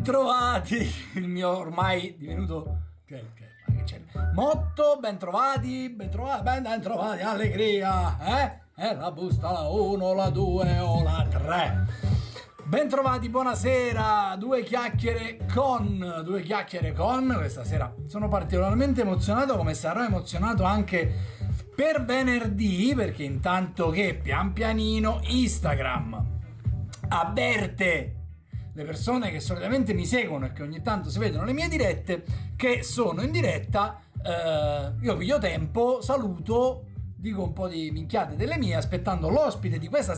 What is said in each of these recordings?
Bentrovati, il mio ormai divenuto cioè, cioè, motto, bentrovati, bentrovati, bentrovati, allegria, eh? Eh, la busta la 1, la 2 o la 3. Bentrovati, buonasera, due chiacchiere con, due chiacchiere con, questa sera sono particolarmente emozionato come sarò emozionato anche per venerdì perché intanto che pian pianino Instagram avverte le persone che solitamente mi seguono e che ogni tanto si vedono le mie dirette, che sono in diretta, eh, io piglio tempo, saluto, dico un po' di minchiate delle mie, aspettando l'ospite di questa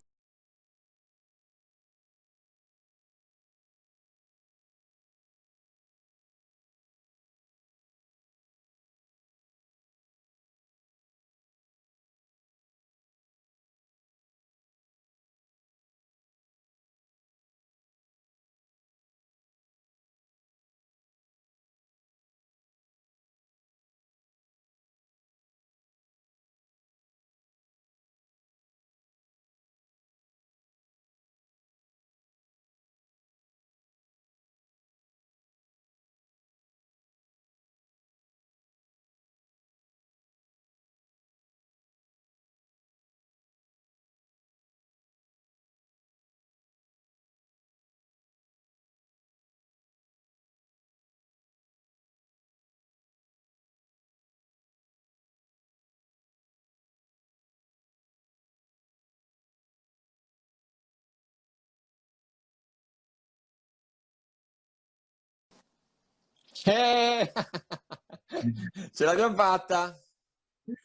Eh! Ce l'abbiamo fatta?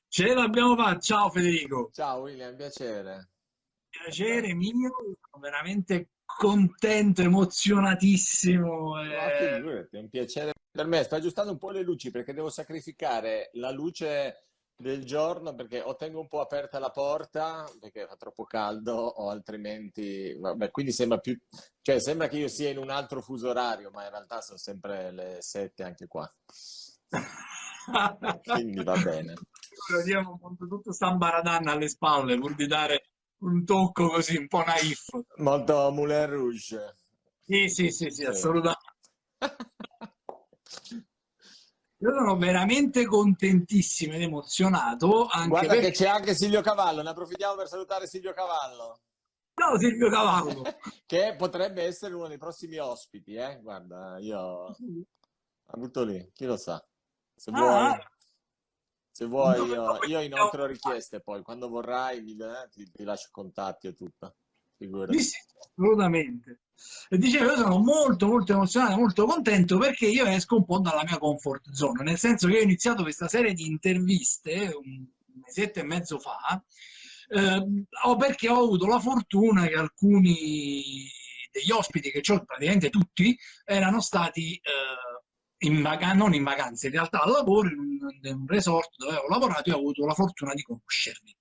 Ce l'abbiamo fatta, ciao Federico. Ciao William, piacere. Piacere mio, veramente contento, emozionatissimo. Eh... è un piacere per me. Sto aggiustando un po' le luci perché devo sacrificare la luce del giorno perché o tengo un po' aperta la porta perché fa troppo caldo o altrimenti vabbè, quindi sembra più cioè sembra che io sia in un altro fuso orario ma in realtà sono sempre le 7 anche qua. Quindi va bene. Abbiamo tutto San Baradan alle spalle pur di dare un tocco così un po' naif. Molto Moulin Rouge. Sì sì sì, sì, sì. assolutamente Io sono veramente contentissimo ed emozionato. Anche Guarda perché... che c'è anche Silvio Cavallo, ne approfittiamo per salutare Silvio Cavallo. Ciao Silvio Cavallo! che potrebbe essere uno dei prossimi ospiti, eh? Guarda, io la butto lì, chi lo sa. Se ah, vuoi, se vuoi io, io inoltre richieste poi, quando vorrai mi, eh, ti, ti lascio contatti e tutto. Sì, sì, assolutamente. E dicevo, io sono molto molto emozionato, molto contento perché io esco un po' dalla mia comfort zone, nel senso che ho iniziato questa serie di interviste un mesetto e mezzo fa, eh, perché ho avuto la fortuna che alcuni degli ospiti che ho, praticamente tutti, erano stati eh, in non in vacanza, in realtà al lavoro, in un resort dove ho lavorato e ho avuto la fortuna di conoscerli.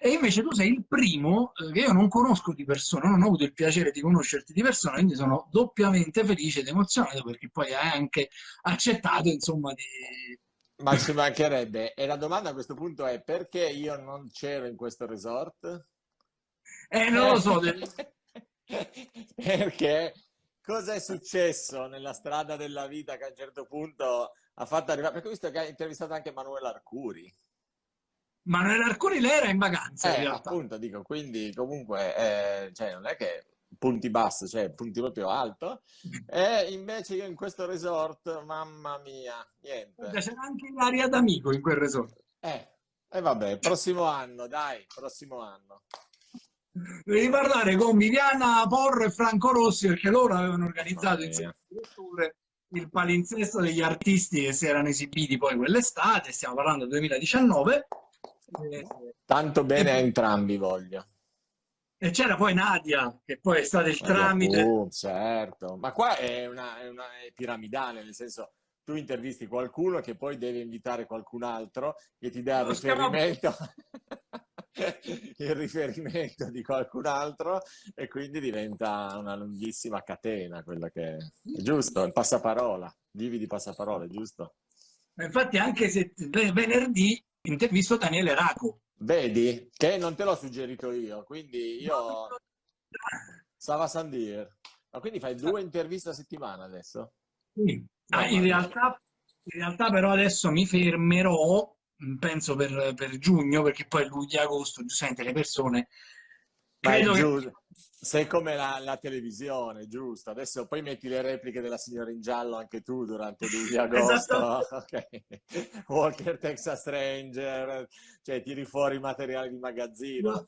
E invece tu sei il primo eh, che io non conosco di persona, non ho avuto il piacere di conoscerti di persona, quindi sono doppiamente felice ed emozionato perché poi hai anche accettato, insomma, di... Ma ci mancherebbe. E la domanda a questo punto è perché io non c'ero in questo resort? Eh, non lo so. perché cosa è successo nella strada della vita che a un certo punto ha fatto arrivare... Perché ho visto che hai intervistato anche Manuela Arcuri. Manuel Arcuri lei era in vacanza eh, in appunto dico quindi comunque eh, cioè, non è che punti basso cioè punti proprio alto. E invece io in questo resort mamma mia niente. C'era anche l'aria d'amico in quel resort. Eh e eh, vabbè prossimo anno dai prossimo anno. Devi parlare con Viviana Porro e Franco Rossi perché loro avevano organizzato insieme il palinsesto degli artisti che si erano esibiti poi quell'estate stiamo parlando del 2019 Tanto bene a entrambi voglio. E c'era poi Nadia, che poi è stata il tramite. Oh, certo, ma qua è una, è una è piramidale, nel senso tu intervisti qualcuno che poi deve invitare qualcun altro che ti dà il riferimento, il riferimento di qualcun altro e quindi diventa una lunghissima catena quella che è giusto, il passaparola, vivi di passaparole, giusto? Infatti anche se venerdì intervisto Daniele Raco. Vedi? Che non te l'ho suggerito io, quindi io... Sava Sandir. Ma quindi fai due interviste a settimana adesso? Sì. Ah, in, realtà, in realtà però adesso mi fermerò, penso per, per giugno, perché poi luglio e agosto, giustamente le persone... Credo che... Sei come la, la, televisione, giusto? Adesso poi metti le repliche della signora in giallo anche tu durante luglio agosto. Esatto. Okay. Walker Texas Ranger, cioè tiri fuori materiale di magazzino.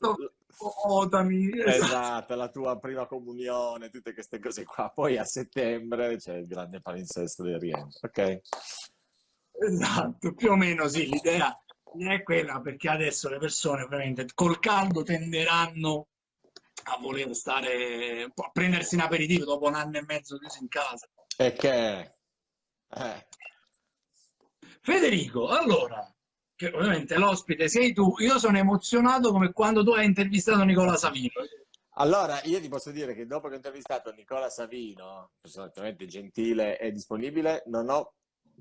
Otami. Esatto, la tua prima comunione, tutte queste cose qua. Poi a settembre c'è il grande palinsesto del rientro, ok? Esatto, più o meno sì, l'idea è quella perché adesso le persone ovviamente col caldo tenderanno a voler stare, a prendersi un aperitivo dopo un anno e mezzo chiuso in casa. E che... Eh. Federico, allora, che ovviamente l'ospite sei tu, io sono emozionato come quando tu hai intervistato Nicola Savino. Allora, io ti posso dire che dopo che ho intervistato Nicola Savino, personalmente gentile e disponibile, non ho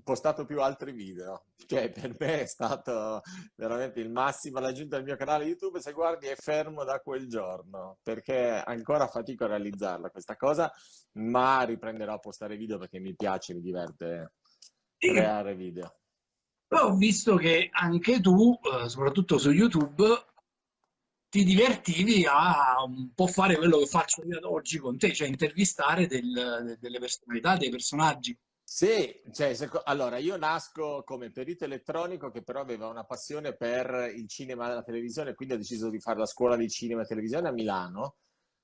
postato più altri video, cioè per me è stato veramente il massimo l'aggiunta al mio canale YouTube, se guardi è fermo da quel giorno, perché ancora fatico a realizzarla questa cosa, ma riprenderò a postare video perché mi piace, mi diverte creare video. Poi ho visto che anche tu, eh, soprattutto su YouTube, ti divertivi a un po' fare quello che faccio io ad oggi con te, cioè intervistare del, delle personalità, dei personaggi. Sì, cioè, allora io nasco come perito elettronico che però aveva una passione per il cinema e la televisione, quindi ho deciso di fare la scuola di cinema e televisione a Milano,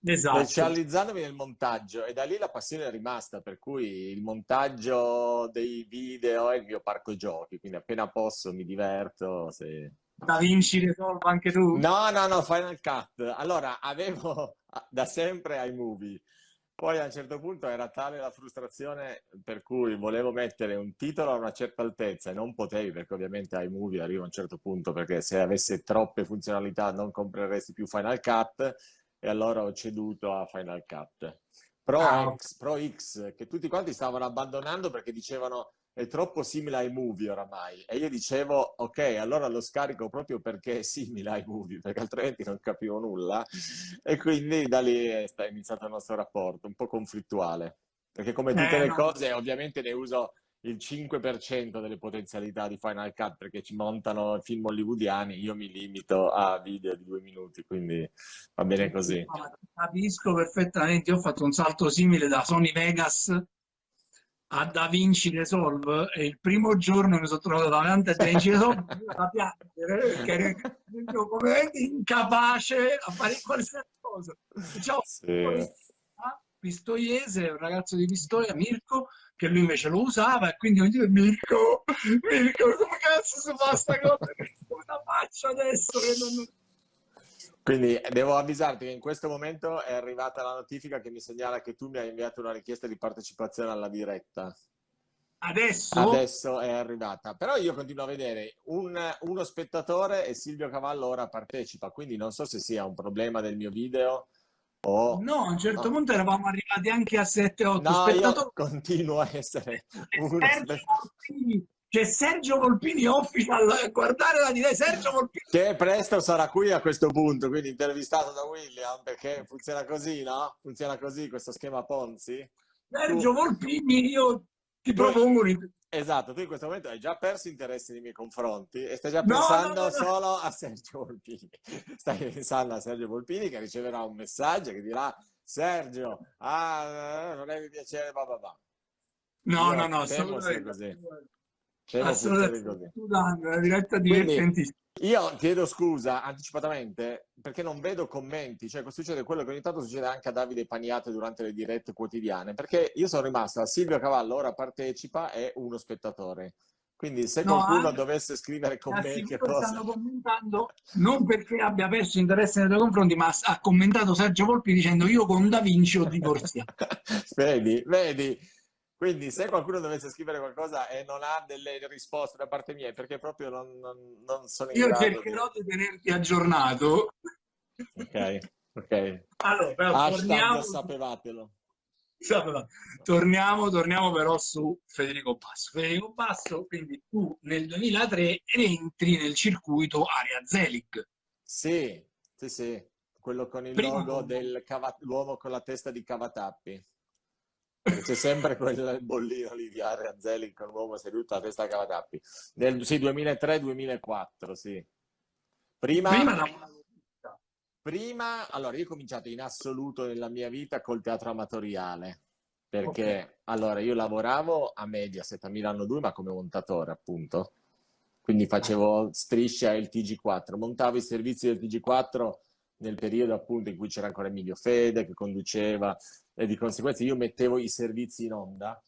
esatto. specializzandomi nel montaggio e da lì la passione è rimasta, per cui il montaggio dei video è il mio parco giochi, quindi appena posso mi diverto. Se... Da Vinci Resolve anche tu? No, no, no, Final Cut. Allora, avevo da sempre iMovie poi a un certo punto era tale la frustrazione per cui volevo mettere un titolo a una certa altezza e non potevi perché ovviamente iMovie arriva a un certo punto perché se avesse troppe funzionalità non compreresti più Final Cut e allora ho ceduto a Final Cut. Pro, ah. X, Pro X, che tutti quanti stavano abbandonando perché dicevano è troppo simile ai movie oramai. E io dicevo, ok, allora lo scarico proprio perché è simile ai movie, perché altrimenti non capivo nulla. E quindi da lì è iniziato il nostro rapporto, un po' conflittuale. Perché come tutte eh, le no. cose, ovviamente ne uso il 5% delle potenzialità di Final Cut perché ci montano film hollywoodiani, io mi limito a video di due minuti, quindi va bene così. Capisco perfettamente, io ho fatto un salto simile da Sony Vegas a Da Vinci Resolve e il primo giorno mi sono trovato davanti a Da Vinci Resolve da piangere perché ero completamente incapace a fare qualsiasi cosa. Ciao, sì. Pistoiese, un ragazzo di Pistoia, Mirko, che lui invece lo usava e quindi ogni giorno Mirko, Mirko, come cazzo si fa sta cosa? Come la faccio adesso che non quindi devo avvisarti che in questo momento è arrivata la notifica che mi segnala che tu mi hai inviato una richiesta di partecipazione alla diretta. Adesso? Adesso è arrivata. Però io continuo a vedere un, uno spettatore e Silvio Cavallo ora partecipa, quindi non so se sia un problema del mio video o... No, a un certo no. punto eravamo arrivati anche a 7-8 no, spettatori. continuo a essere uno spettatore. C'è Sergio Volpini official, guardare la diretta Sergio Volpini. Che presto sarà qui a questo punto, quindi intervistato da William, perché funziona così, no? Funziona così questo schema Ponzi? Sergio. Volpini, io ti propongo un... Esatto, tu in questo momento hai già perso interesse nei miei confronti e stai già pensando no, no, no, solo a Sergio Volpini. Stai pensando a Sergio Volpini che riceverà un messaggio che dirà Sergio, ah, non è piacere, va va va. No, io no, no, solo così. Assolutamente, la diretta divertentissima. Io chiedo scusa anticipatamente perché non vedo commenti, cioè succede quello che ogni tanto succede anche a Davide Paniate durante le dirette quotidiane, perché io sono rimasta, Silvio Cavallo ora partecipa e uno spettatore. Quindi se no, qualcuno anche, dovesse scrivere commenti... Cosa... stanno commentando non perché abbia perso interesse nei tuoi confronti, ma ha commentato Sergio Volpi dicendo io con Da Vinci ho divorziato. vedi, vedi, quindi se qualcuno dovesse scrivere qualcosa e non ha delle risposte da parte mia, perché proprio non, non, non sono in Io grado cercherò di... di tenerti aggiornato. Ok, ok. Allora, però Hashtag torniamo... sapevatelo. Torniamo, torniamo però su Federico Basso. Federico Basso, quindi tu nel 2003 entri nel circuito Aria Zelig. Sì, sì, sì. Quello con il Prima logo dell'uomo con la testa di Cavatappi. C'è sempre quel bollino lì di Area Zelig con l'uomo seduto a testa cavatappi. Nel sì, 2003-2004, sì. Prima, prima, prima, allora io ho cominciato in assoluto nella mia vita col teatro amatoriale, perché okay. allora io lavoravo a Mediaset a Milano 2, ma come montatore appunto. Quindi facevo strisce al TG4, montavo i servizi del TG4 nel periodo appunto in cui c'era ancora Emilio Fede che conduceva e di conseguenza io mettevo i servizi in onda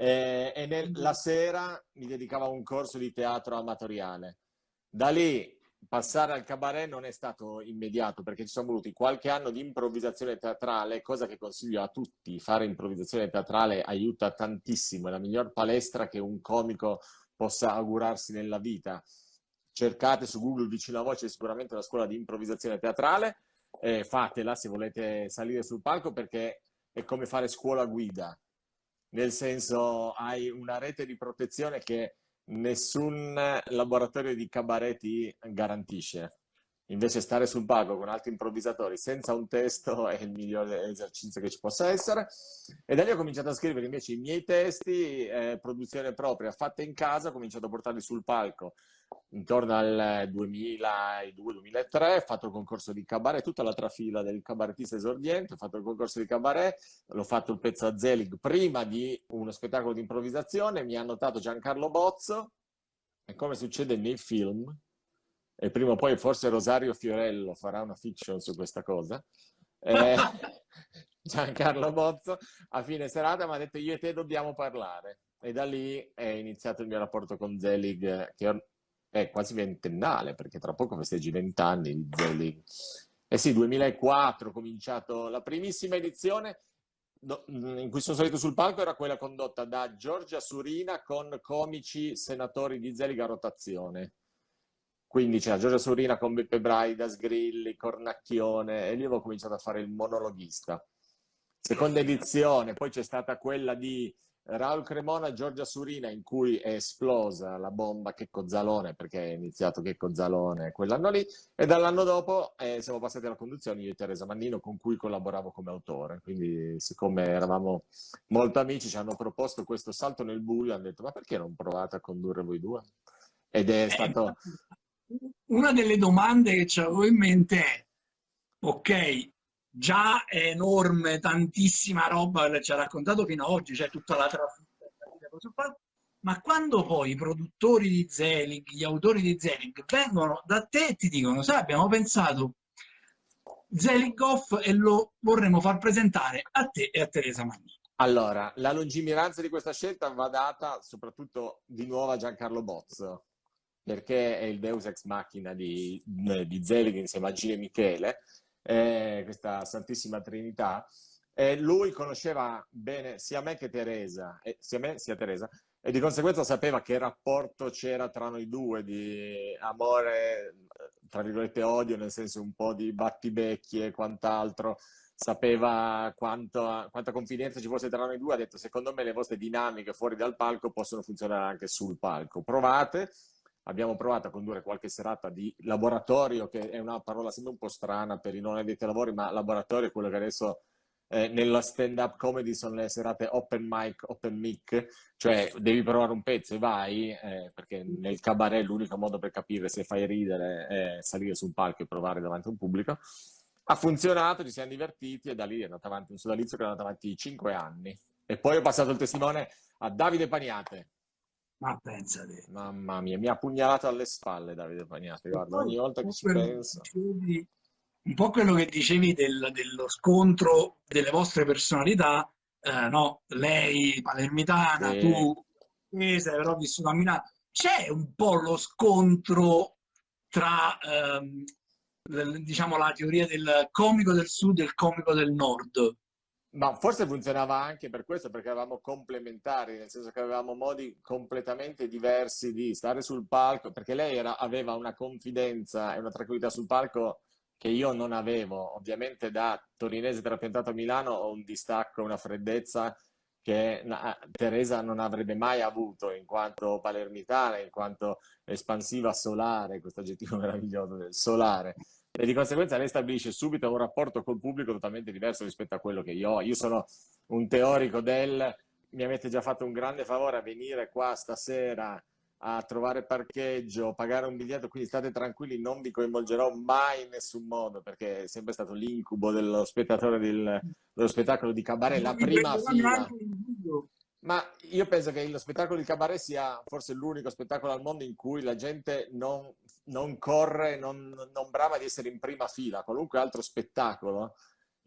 eh, e nel, la sera mi dedicavo a un corso di teatro amatoriale. Da lì passare al cabaret non è stato immediato perché ci sono voluti qualche anno di improvvisazione teatrale, cosa che consiglio a tutti. Fare improvvisazione teatrale aiuta tantissimo, è la miglior palestra che un comico possa augurarsi nella vita. Cercate su Google vicino a voi c'è sicuramente una scuola di improvvisazione teatrale, eh, fatela se volete salire sul palco perché è come fare scuola guida, nel senso hai una rete di protezione che nessun laboratorio di cabaret ti garantisce. Invece stare sul palco con altri improvvisatori senza un testo è il migliore esercizio che ci possa essere. E da lì ho cominciato a scrivere invece i miei testi, eh, produzione propria, fatta in casa, ho cominciato a portarli sul palco intorno al 2002-2003, ho fatto il concorso di cabaret, tutta la trafila del cabaretista esordiente, ho fatto il concorso di cabaret, l'ho fatto il pezzo a Zelig prima di uno spettacolo di improvvisazione, mi ha notato Giancarlo Bozzo, e come succede nei film, e prima o poi forse Rosario Fiorello farà una fiction su questa cosa, eh, Giancarlo Bozzo a fine serata mi ha detto io e te dobbiamo parlare. E da lì è iniziato il mio rapporto con Zelig che è quasi ventennale perché tra poco festeggi vent'anni di Zelig eh sì 2004 ho cominciato la primissima edizione in cui sono salito sul palco era quella condotta da Giorgia Surina con comici senatori di Zelig a rotazione quindi c'era Giorgia Surina con Beppe Braida, Sgrilli, Cornacchione e lì avevo cominciato a fare il monologhista. Seconda edizione, poi c'è stata quella di Raul Cremona, Giorgia Surina in cui è esplosa la bomba Checco Zalone perché è iniziato Checco Zalone quell'anno lì e dall'anno dopo eh, siamo passati alla conduzione io e Teresa Mannino con cui collaboravo come autore quindi siccome eravamo molto amici ci hanno proposto questo salto nel buio hanno detto ma perché non provate a condurre voi due? ed è eh, stato una delle domande che avevo in mente è, ok, già è enorme, tantissima roba ci ha raccontato fino ad oggi, c'è cioè tutta la trafila, ma quando poi i produttori di Zelig, gli autori di Zelig vengono da te e ti dicono, sai, abbiamo pensato Zelig off e lo vorremmo far presentare a te e a Teresa Magnini. Allora, la lungimiranza di questa scelta va data soprattutto di nuovo a Giancarlo Bozzo, perché è il Deus Ex Machina di, di Zelig insieme a Gile Michele, eh, questa Santissima Trinità. Eh, lui conosceva bene sia me che Teresa, eh, sia me sia Teresa, e di conseguenza sapeva che rapporto c'era tra noi due di amore, tra virgolette odio, nel senso un po' di battibecchi e quant'altro, sapeva quanto, quanta confidenza ci fosse tra noi due, ha detto secondo me le vostre dinamiche fuori dal palco possono funzionare anche sul palco, provate, abbiamo provato a condurre qualche serata di laboratorio, che è una parola sempre un po' strana per i non addetti ai lavori, ma laboratorio è quello che adesso eh, nella stand-up comedy sono le serate open mic, open mic, cioè devi provare un pezzo e vai, eh, perché nel cabaret l'unico modo per capire se fai ridere è salire su un palco e provare davanti a un pubblico. Ha funzionato, ci siamo divertiti e da lì è andato avanti un sodalizio che è andato avanti 5 anni. E poi ho passato il testimone a Davide Paniate, ma pensate. Mamma mia, mi ha pugnalato alle spalle Davide Pagnati, guarda, ogni volta che ci penso. Dicevi, un po' quello che dicevi del, dello scontro delle vostre personalità, eh, no? Lei palermitana, sì. tu sei però vissuto a Milano. C'è un po' lo scontro tra, ehm, diciamo, la teoria del comico del sud e il comico del nord. Ma forse funzionava anche per questo, perché eravamo complementari, nel senso che avevamo modi completamente diversi di stare sul palco, perché lei era, aveva una confidenza e una tranquillità sul palco che io non avevo. Ovviamente da torinese trapiantato a Milano ho un distacco, una freddezza che Teresa non avrebbe mai avuto in quanto palermitana, in quanto espansiva solare, questo aggettivo meraviglioso del solare. E di conseguenza lei stabilisce subito un rapporto col pubblico totalmente diverso rispetto a quello che io ho. Io sono un teorico del mi avete già fatto un grande favore a venire qua stasera a trovare parcheggio, pagare un biglietto, quindi state tranquilli, non vi coinvolgerò mai in nessun modo, perché è sempre stato l'incubo dello spettatore del, dello spettacolo di cabaret, la prima fila. Ma io penso che lo spettacolo di cabaret sia forse l'unico spettacolo al mondo in cui la gente non, non corre, non, non brama di essere in prima fila, qualunque altro spettacolo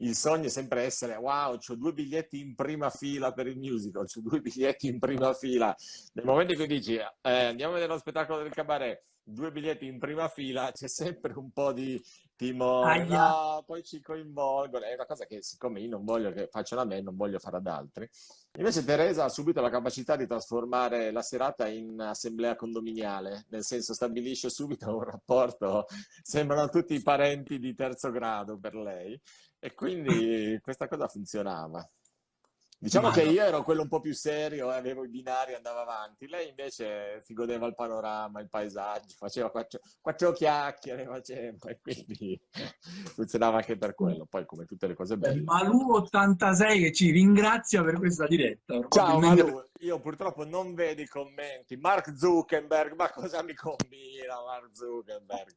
il sogno è sempre essere wow, ho due biglietti in prima fila per il musical, ho due biglietti in prima fila. Nel momento in cui dici eh, andiamo a vedere lo spettacolo del cabaret, due biglietti in prima fila, c'è sempre un po' di timore, no, poi ci coinvolgono. È una cosa che siccome io non voglio che facciano a me, non voglio fare ad altri. Invece Teresa ha subito la capacità di trasformare la serata in assemblea condominiale, nel senso stabilisce subito un rapporto, sembrano tutti i parenti di terzo grado per lei e quindi questa cosa funzionava. Diciamo Ma che io ero quello un po' più serio, avevo i binari, andavo avanti. Lei invece si godeva il panorama, il paesaggio, faceva quattro, quattro chiacchiere, faceva, e quindi funzionava anche per quello. Poi come tutte le cose belle. Malu86 che ci ringrazia per questa diretta. Ciao Malu, io purtroppo non vedo i commenti. Mark Zuckerberg, ma cosa mi combina Mark Zuckerberg?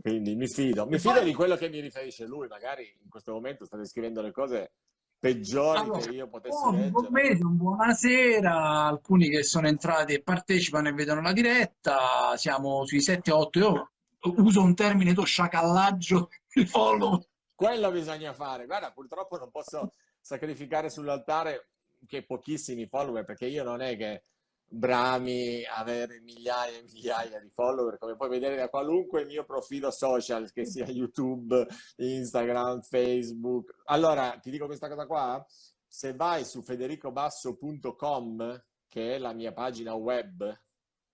Quindi mi fido, mi fido di quello che mi riferisce lui, magari in questo momento sta descrivendo le cose peggiori allora, che io potessi oh, leggere. buonasera, alcuni che sono entrati e partecipano e vedono la diretta, siamo sui 7-8, io uso un termine to sciacallaggio di follow. Quello bisogna fare, guarda purtroppo non posso sacrificare sull'altare che pochissimi follower perché io non è che brami avere migliaia e migliaia di follower, come puoi vedere da qualunque mio profilo social, che sia YouTube, Instagram, Facebook. Allora, ti dico questa cosa qua, se vai su federicobasso.com, che è la mia pagina web,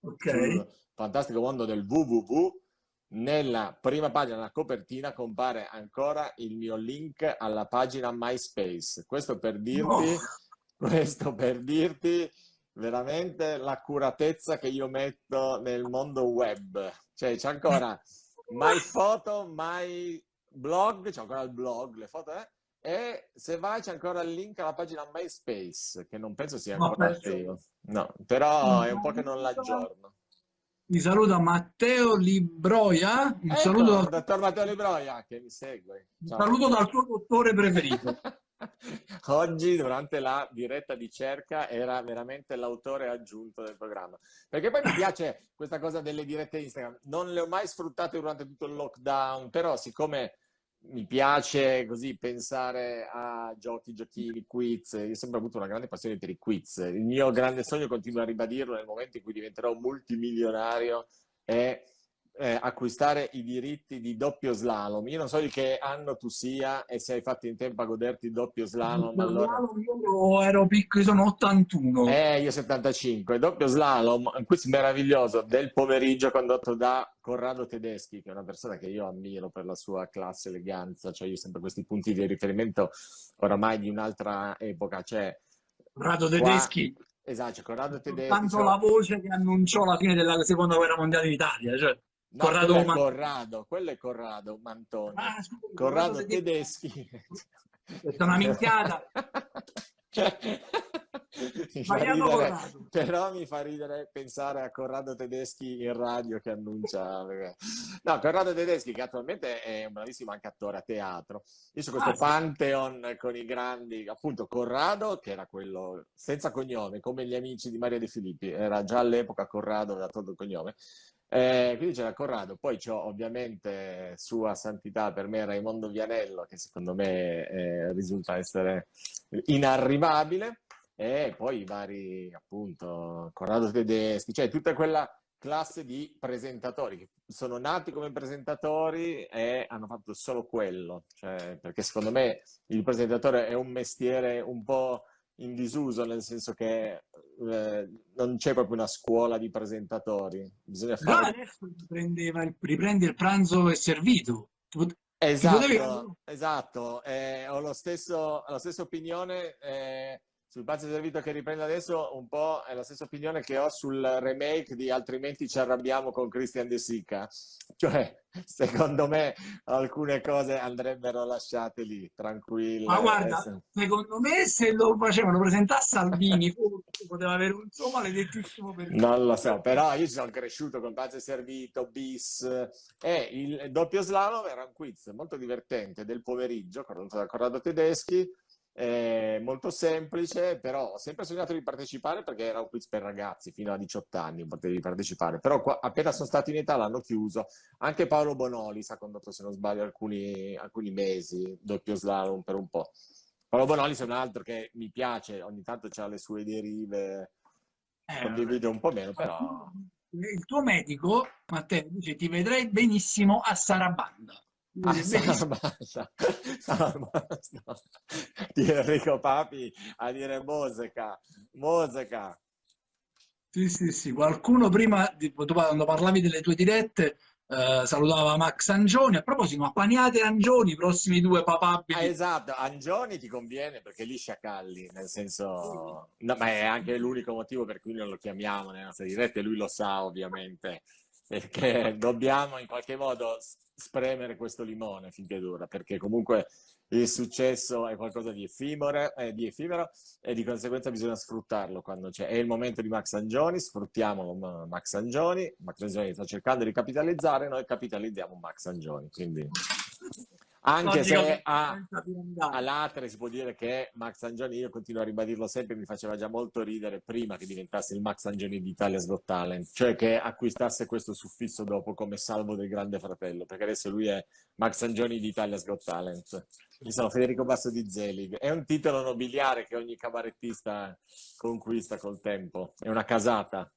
okay. fantastico mondo del www, nella prima pagina, nella copertina, compare ancora il mio link alla pagina MySpace. Questo per dirti, oh. questo per dirti veramente l'accuratezza che io metto nel mondo web. Cioè, c'è ancora my photo, my blog, c'è ancora il blog, le foto, eh? E se vai c'è ancora il link alla pagina MySpace, che non penso sia ancora attivo. No, però è un po' che non l'aggiorno. Mi saluta Matteo Libroia. Un ecco, saluto dal... dottor Matteo Libroia che mi segue. Ciao. Un saluto dal tuo dottore preferito. Oggi, durante la diretta di cerca, era veramente l'autore aggiunto del programma. Perché poi mi piace questa cosa delle dirette Instagram. Non le ho mai sfruttate durante tutto il lockdown, però siccome mi piace così pensare a giochi, giochini, quiz. Io ho sempre avuto una grande passione per i quiz. Il mio grande sogno, continuo a ribadirlo, nel momento in cui diventerò multimilionario, è eh, acquistare i diritti di doppio slalom. Io non so di che anno tu sia e se hai fatto in tempo a goderti il doppio slalom. Allora... Io ero piccolo, sono 81. Eh, io 75. Doppio slalom, un quiz meraviglioso del pomeriggio condotto da Corrado Tedeschi, che è una persona che io ammiro per la sua classe eleganza. Cioè io sempre questi punti di riferimento oramai di un'altra epoca. Cioè, Corrado Tedeschi. Qua... Esatto, Corrado Tedeschi. Tanto cioè... la voce che annunciò la fine della seconda guerra mondiale in Italia. Cioè. No, Corrado, quello è Corrado, quello è Corrado Mantoni. Ah, scusa, Corrado tedeschi. Questa è una minchiata. mi ridere, però mi fa ridere pensare a Corrado Tedeschi in radio che annuncia no, Corrado Tedeschi che attualmente è un bravissimo anche attore a teatro io su questo ah, pantheon sì. con i grandi appunto Corrado che era quello senza cognome come gli amici di Maria De Filippi era già all'epoca Corrado aveva tolto il cognome eh, quindi c'era Corrado, poi c'ho ovviamente Sua Santità per me Raimondo Vianello, che secondo me eh, risulta essere inarrivabile, e poi i vari, appunto, Corrado Tedeschi, cioè tutta quella classe di presentatori che sono nati come presentatori e hanno fatto solo quello, cioè, perché secondo me il presentatore è un mestiere un po' in disuso, nel senso che eh, non c'è proprio una scuola di presentatori. Bisogna fare... No, adesso riprende, riprende il pranzo e servito. Esatto, potevi... esatto. Eh, ho lo stesso, la stessa opinione. Eh, sul pazzo servito che riprende adesso un po' è la stessa opinione che ho sul remake di Altrimenti ci arrabbiamo con Christian De Sica. Cioè, secondo me alcune cose andrebbero lasciate lì, tranquille. Ma guarda, essere... secondo me se lo facevano presentare a Salvini poteva avere un suo maledettissimo periodo. Non lo so, però io sono cresciuto con Pazzo Servito, Bis e il doppio slalom era un quiz molto divertente del pomeriggio, condotto da Corrado Tedeschi, eh, molto semplice, però ho sempre sognato di partecipare perché era un quiz per ragazzi, fino a 18 anni potevi partecipare, però qua, appena sono stato in età l'hanno chiuso. Anche Paolo Bonoli si ha condotto, se non sbaglio, alcuni, alcuni mesi, doppio slalom per un po'. Paolo Bonoli è un altro che mi piace, ogni tanto ha le sue derive, eh, condivido un po' meno, però... Il tuo medico, Matteo, dice ti vedrei benissimo a Sarabanda. Ah, basta, basta. Di Enrico Papi a dire Moseca, Moseca. Sì, sì, sì. Qualcuno prima, quando parlavi delle tue dirette, eh, salutava Max Angioni. A proposito, ma paniate Angioni, i prossimi due papabili. Ah, esatto, Angioni ti conviene perché lì sciacalli, nel senso... No, ma è anche l'unico motivo per cui non lo chiamiamo nelle nostre dirette, lui lo sa ovviamente perché dobbiamo in qualche modo spremere questo limone finché dura, perché comunque il successo è qualcosa di effimero, eh, di effimero e di conseguenza bisogna sfruttarlo quando c'è. È il momento di Max Angioni, sfruttiamolo Max Angioni, Max Angioni sta cercando di capitalizzare, noi capitalizziamo Max Angioni, quindi... Anche se a, all'Atre si può dire che Max Angioni, io continuo a ribadirlo sempre, mi faceva già molto ridere prima che diventasse il Max Angioni d'Italia's Got Talent, cioè che acquistasse questo suffisso dopo come salvo del grande fratello, perché adesso lui è Max Angioni d'Italia's Got Talent. Io sono Federico Basso di Zelig. È un titolo nobiliare che ogni cabarettista conquista col tempo. È una casata.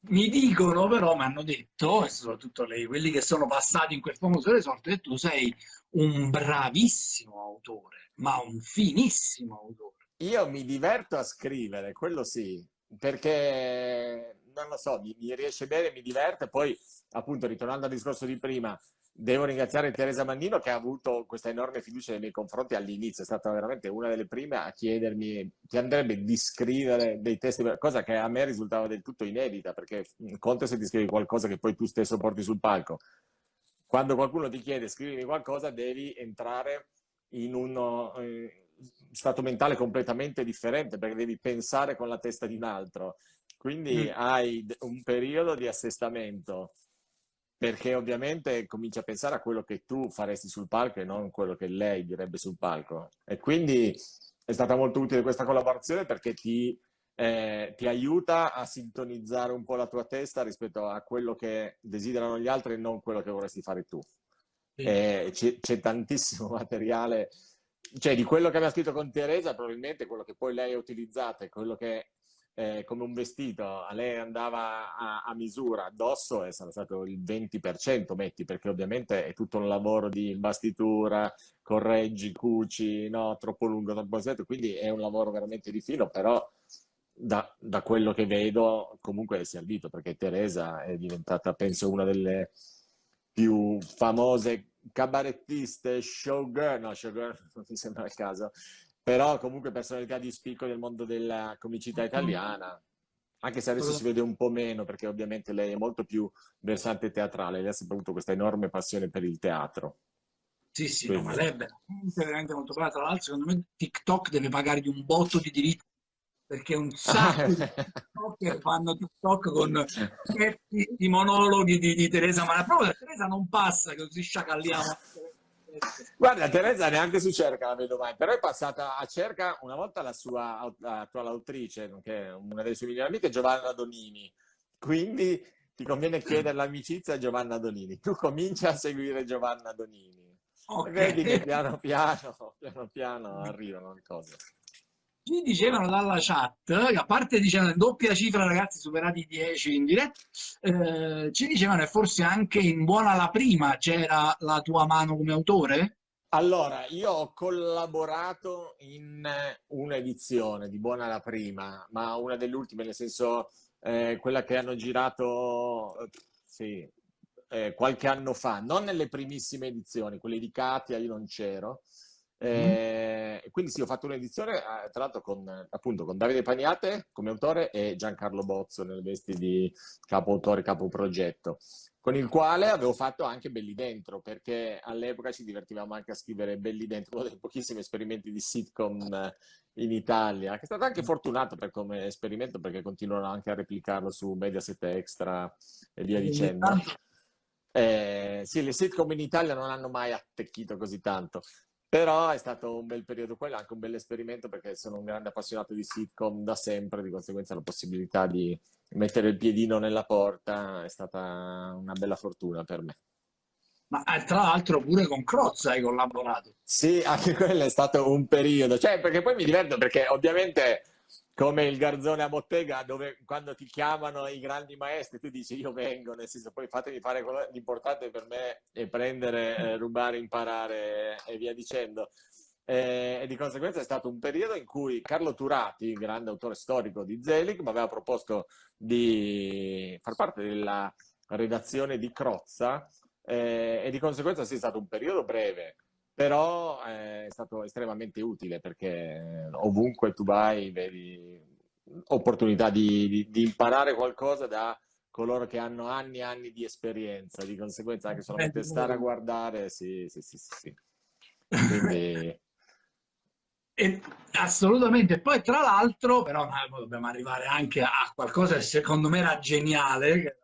Mi dicono però, mi hanno detto, e soprattutto lei, quelli che sono passati in quel famoso resort, che tu sei un bravissimo autore, ma un finissimo autore. Io mi diverto a scrivere, quello sì, perché non lo so, mi, mi riesce bene, mi diverte, poi appunto ritornando al discorso di prima, Devo ringraziare Teresa Mannino che ha avuto questa enorme fiducia nei miei confronti all'inizio, è stata veramente una delle prime a chiedermi ti andrebbe di scrivere dei testi, cosa che a me risultava del tutto inedita, perché conto se ti scrivi qualcosa che poi tu stesso porti sul palco. Quando qualcuno ti chiede scrivimi qualcosa devi entrare in uno eh, stato mentale completamente differente, perché devi pensare con la testa di un altro. Quindi mm. hai un periodo di assestamento perché ovviamente comincia a pensare a quello che tu faresti sul palco e non quello che lei direbbe sul palco. E quindi è stata molto utile questa collaborazione perché ti, eh, ti aiuta a sintonizzare un po' la tua testa rispetto a quello che desiderano gli altri e non quello che vorresti fare tu. Sì. C'è tantissimo materiale, cioè di quello che abbiamo scritto con Teresa, probabilmente quello che poi lei ha utilizzato e quello che eh, come un vestito, a lei andava a, a, misura addosso e sarà stato il 20%, metti, perché ovviamente è tutto un lavoro di imbastitura, correggi, cuci, no, troppo lungo, troppo stretto, quindi è un lavoro veramente di filo, però da, da quello che vedo comunque è servito, perché Teresa è diventata, penso, una delle più famose cabarettiste, showgirl, no, showgirl non mi sembra il caso, però comunque personalità di spicco nel mondo della comicità italiana, anche se adesso si vede un po' meno, perché ovviamente lei è molto più versante teatrale, lei ha sempre avuto questa enorme passione per il teatro. Sì, sì, no, ma lei è veramente molto brava. Tra l'altro, secondo me TikTok deve pagargli un botto di diritti perché un sacco di TikToker fanno TikTok con di monologhi di, di Teresa Ma Proprio Teresa non passa, così sciacalliamo Guarda, Teresa neanche su Cerca la vedo mai, però è passata a Cerca una volta la sua attuale autrice, che è una delle sue migliori amiche, Giovanna Donini. Quindi ti conviene chiedere l'amicizia a Giovanna Donini. Tu comincia a seguire Giovanna Donini. Okay. Vedi che piano piano, piano piano arrivano le cose ci dicevano dalla chat, a parte dicevano doppia cifra ragazzi superati i 10 in diretta, eh, ci dicevano e forse anche in buona la prima c'era la tua mano come autore? Allora, io ho collaborato in un'edizione di Buona la prima, ma una delle ultime, nel senso eh, quella che hanno girato sì, eh, qualche anno fa, non nelle primissime edizioni, quelle di Katia io non c'ero, Eh, quindi sì, ho fatto un'edizione, eh, tra l'altro con, appunto, con Davide Pagnate come autore e Giancarlo Bozzo nelle vesti di capo autore, capo progetto, con il quale avevo fatto anche Belli Dentro, perché all'epoca ci divertivamo anche a scrivere Belli Dentro, uno dei pochissimi esperimenti di sitcom eh, in Italia, che è stato anche fortunato per come esperimento, perché continuano anche a replicarlo su Mediaset Extra e via dicendo. Eh, sì, le sitcom in Italia non hanno mai attecchito così tanto. Però è stato un bel periodo quello, anche un bel esperimento perché sono un grande appassionato di sitcom da sempre, di conseguenza la possibilità di mettere il piedino nella porta è stata una bella fortuna per me. Ma eh, tra l'altro pure con Crozza hai collaborato. Sì, anche quello è stato un periodo, cioè perché poi mi diverto perché ovviamente come il garzone a bottega dove quando ti chiamano i grandi maestri tu dici io vengo, nel senso poi fatemi fare quello l'importante per me è prendere, eh, rubare, imparare e via dicendo. E, e, di conseguenza è stato un periodo in cui Carlo Turati, grande autore storico di Zelig, mi aveva proposto di far parte della redazione di Crozza eh, e di conseguenza sì, è stato un periodo breve, però eh, è stato estremamente utile perché ovunque tu vai vedi opportunità di, di, di, imparare qualcosa da coloro che hanno anni e anni di esperienza, di conseguenza anche solamente stare a guardare, sì, sì, sì, sì. Quindi... E, assolutamente, poi tra l'altro, però dobbiamo arrivare anche a qualcosa che secondo me era geniale,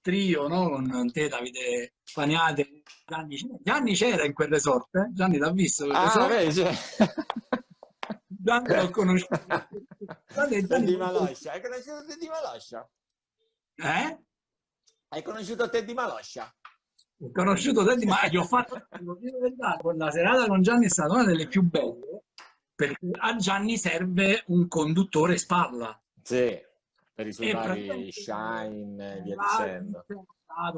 trio, no? Con te, Davide Paniate, Gianni, Gianni c'era in quel resort, eh? Gianni l'ha visto quel ah, resort? Cioè... Gianni l'ho conosciuto. Gianni, Gianni di Maloscia. Hai conosciuto te di Maloscia? Eh? Hai conosciuto te di Maloscia? Ho conosciuto te di Maloscia. Ho fatto la serata con Gianni è stata una delle più belle perché a Gianni serve un conduttore spalla. Sì, per i suoi vari shine e via dicendo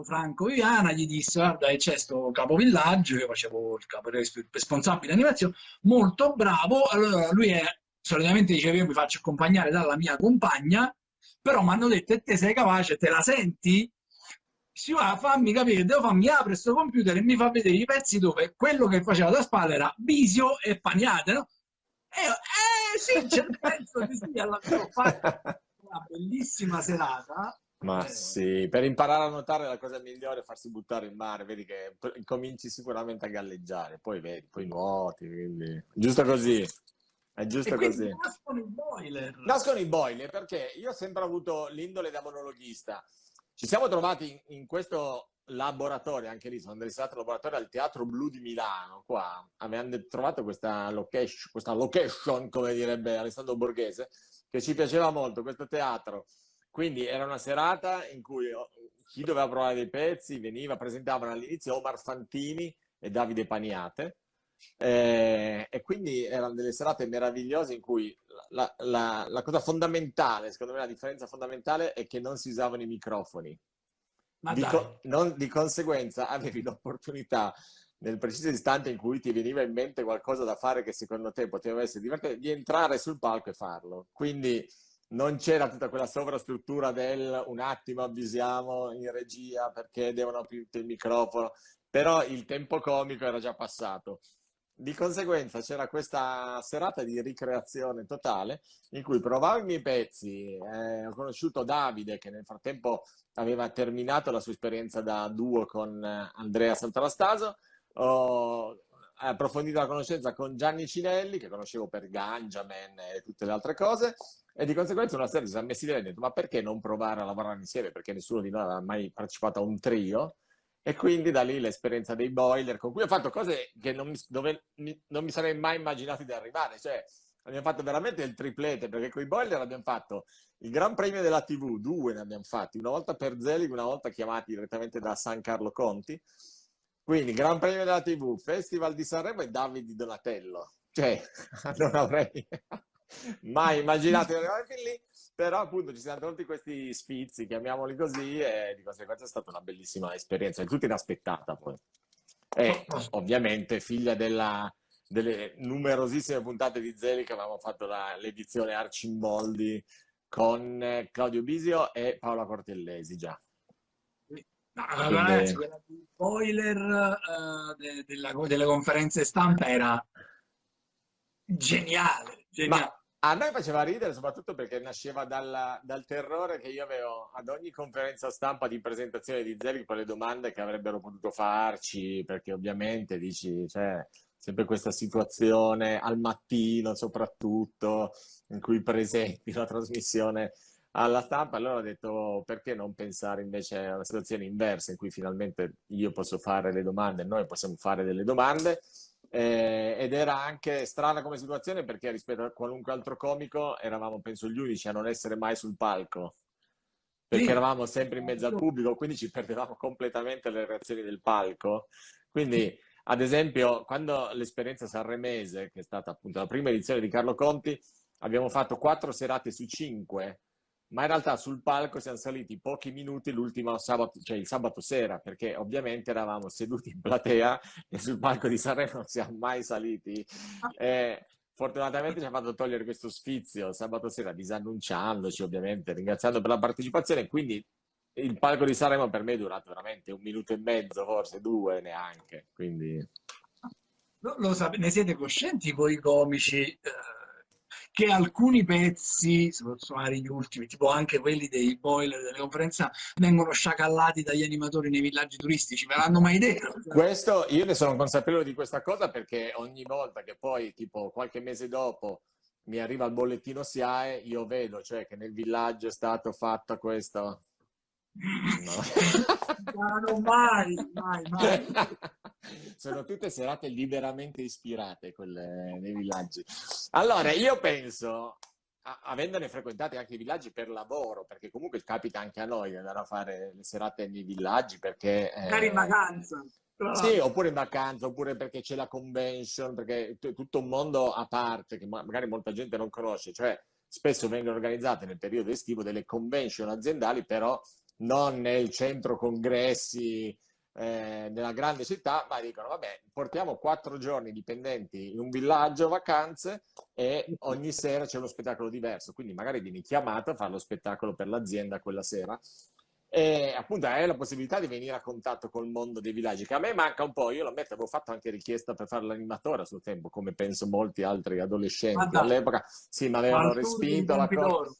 Franco Viviana, gli disse guarda c'è sto capovillaggio, io facevo il capo responsabile animazione, molto bravo, allora lui è, solitamente diceva io mi faccio accompagnare dalla mia compagna, però mi hanno detto e te sei capace, te la senti? Si va, fammi capire, devo farmi apre questo computer e mi fa vedere i pezzi dove quello che faceva da spalla era Bisio e Paniate, no? E io, eh sì, c'è penso di sì, alla fine ho fatto una bellissima serata ma eh, sì, per imparare a nuotare la cosa migliore è farsi buttare in mare, vedi che cominci sicuramente a galleggiare, poi vedi, poi nuoti, quindi... giusto così, è giusto così. Nascono i boiler. Nascono i boiler perché io ho sempre avuto l'indole da monologhista. Ci siamo trovati in, in questo laboratorio, anche lì sono interessato al laboratorio al Teatro Blu di Milano, qua avevamo trovato questa location, questa location, come direbbe Alessandro Borghese, che ci piaceva molto, questo teatro quindi era una serata in cui oh, chi doveva provare dei pezzi veniva, presentavano all'inizio Omar Fantini e Davide Paniate. Eh, e quindi erano delle serate meravigliose in cui la, la, la, cosa fondamentale, secondo me la differenza fondamentale è che non si usavano i microfoni. Di, co non, di, conseguenza avevi l'opportunità nel preciso istante in cui ti veniva in mente qualcosa da fare che secondo te poteva essere divertente, di entrare sul palco e farlo. Quindi non c'era tutta quella sovrastruttura del un attimo avvisiamo in regia perché devono aprire il microfono, però il tempo comico era già passato. Di conseguenza c'era questa serata di ricreazione totale in cui provavo i miei pezzi, eh, ho conosciuto Davide che nel frattempo aveva terminato la sua esperienza da duo con eh, Andrea Santanastaso, ho approfondito la conoscenza con Gianni Cinelli che conoscevo per Ganjaman e tutte le altre cose e di conseguenza una sera ci siamo messi lì e ha detto ma perché non provare a lavorare insieme? Perché nessuno di noi aveva mai partecipato a un trio. E quindi da lì l'esperienza dei boiler, con cui ho fatto cose che non mi, dove non mi sarei mai immaginato di arrivare. Cioè, abbiamo fatto veramente il triplete, perché con i boiler abbiamo fatto il Gran Premio della TV, due ne abbiamo fatti, una volta per Zelig, una volta chiamati direttamente da San Carlo Conti. Quindi Gran Premio della TV, Festival di Sanremo e Davide Donatello. Cioè, non avrei mai immaginato di arrivare fin lì, però appunto ci siamo tolti questi sfizi, chiamiamoli così, e di conseguenza è stata una bellissima esperienza, è tutta inaspettata poi. E ovviamente figlia della, delle numerosissime puntate di Zeli che avevamo fatto l'edizione Arcimboldi con Claudio Bisio e Paola Cortellesi già. No, Quindi... ragazzi, quella di spoiler uh, de, della, delle conferenze stampa era Geniale, geniale. Ma a noi faceva ridere soprattutto perché nasceva dalla- dal terrore che io avevo ad ogni conferenza stampa di presentazione di Zelig per le domande che avrebbero potuto farci, perché ovviamente dici, c'è sempre questa situazione al mattino soprattutto in cui presenti la trasmissione alla stampa, allora ho detto perché non pensare invece a una situazione inversa in cui finalmente io posso fare le domande, noi possiamo fare delle domande eh, ed era anche strana come situazione perché rispetto a qualunque altro comico eravamo, penso, gli unici a non essere mai sul palco. Perché eravamo sempre in mezzo al pubblico, quindi ci perdevamo completamente le reazioni del palco. Quindi, ad esempio, quando l'esperienza sanremese, che è stata appunto la prima edizione di Carlo Conti, abbiamo fatto quattro serate su cinque, ma in realtà sul palco siamo saliti pochi minuti l'ultimo sabato, cioè il sabato sera, perché ovviamente eravamo seduti in platea e sul palco di Sanremo non siamo mai saliti. E fortunatamente ci ha fatto togliere questo sfizio sabato sera, disannunciandoci ovviamente, ringraziando per la partecipazione. Quindi il palco di Sanremo per me è durato veramente un minuto e mezzo, forse due neanche. Quindi Lo, lo sape- ne siete coscienti voi comici eh, che alcuni pezzi, soprattutto gli ultimi, tipo anche quelli dei boiler delle conferenze, vengono sciacallati dagli animatori nei villaggi turistici? Ve l'hanno mai detto? questo io ne sono consapevole di questa cosa perché ogni volta che poi, tipo qualche mese dopo, mi arriva il bollettino SIAE, io vedo cioè che nel villaggio è stato fatto questo. Non mai, mai, mai. Sono tutte serate liberamente ispirate quelle nei villaggi. Allora, io penso, avendone frequentati anche i villaggi per lavoro, perché comunque capita anche a noi di andare a fare le serate nei villaggi perché... eh, Magari in vacanza. sì, oppure in vacanza, oppure perché c'è la convention, perché è tutto un mondo a parte che ma- magari molta gente non conosce, cioè spesso vengono organizzate nel periodo estivo delle convention aziendali, però non nel centro congressi eh, nella grande città, ma dicono, vabbè, portiamo quattro giorni dipendenti in un villaggio, vacanze, e ogni sera c'è uno spettacolo diverso, quindi magari vieni chiamato a fare lo spettacolo per l'azienda quella sera. E appunto hai la possibilità di venire a contatto col mondo dei villaggi, che a me manca un po'. Io lo ammetto, avevo fatto anche richiesta per fare l'animatore a suo tempo, come penso molti altri Ma adolescenti all'epoca. Sì, mi avevano respinto la cosa.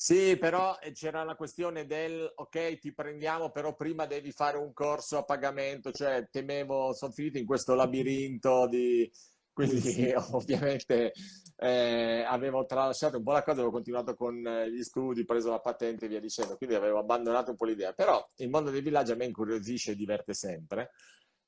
Sì, però eh, c'era la questione del ok, ti prendiamo, però prima devi fare un corso a pagamento, cioè temevo, sono finito in questo labirinto di... Quindi ovviamente eh, avevo tralasciato un po' la cosa, avevo continuato con eh, gli studi, preso la patente e via dicendo, quindi avevo abbandonato un po' l'idea. Però il mondo dei villaggi a me incuriosisce e diverte sempre.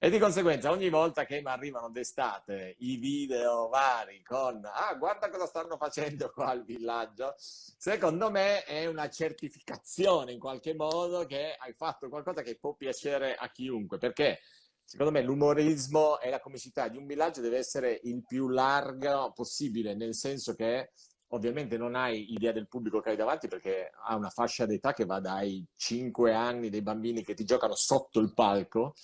E di conseguenza ogni volta che mi arrivano d'estate i video vari con ah guarda cosa stanno facendo qua al villaggio, secondo me è una certificazione in qualche modo che hai fatto qualcosa che può piacere a chiunque, perché secondo me l'umorismo e la comicità di un villaggio deve essere il più largo possibile, nel senso che ovviamente non hai idea del pubblico che hai davanti perché ha una fascia d'età che va dai 5 anni dei bambini che ti giocano sotto il palco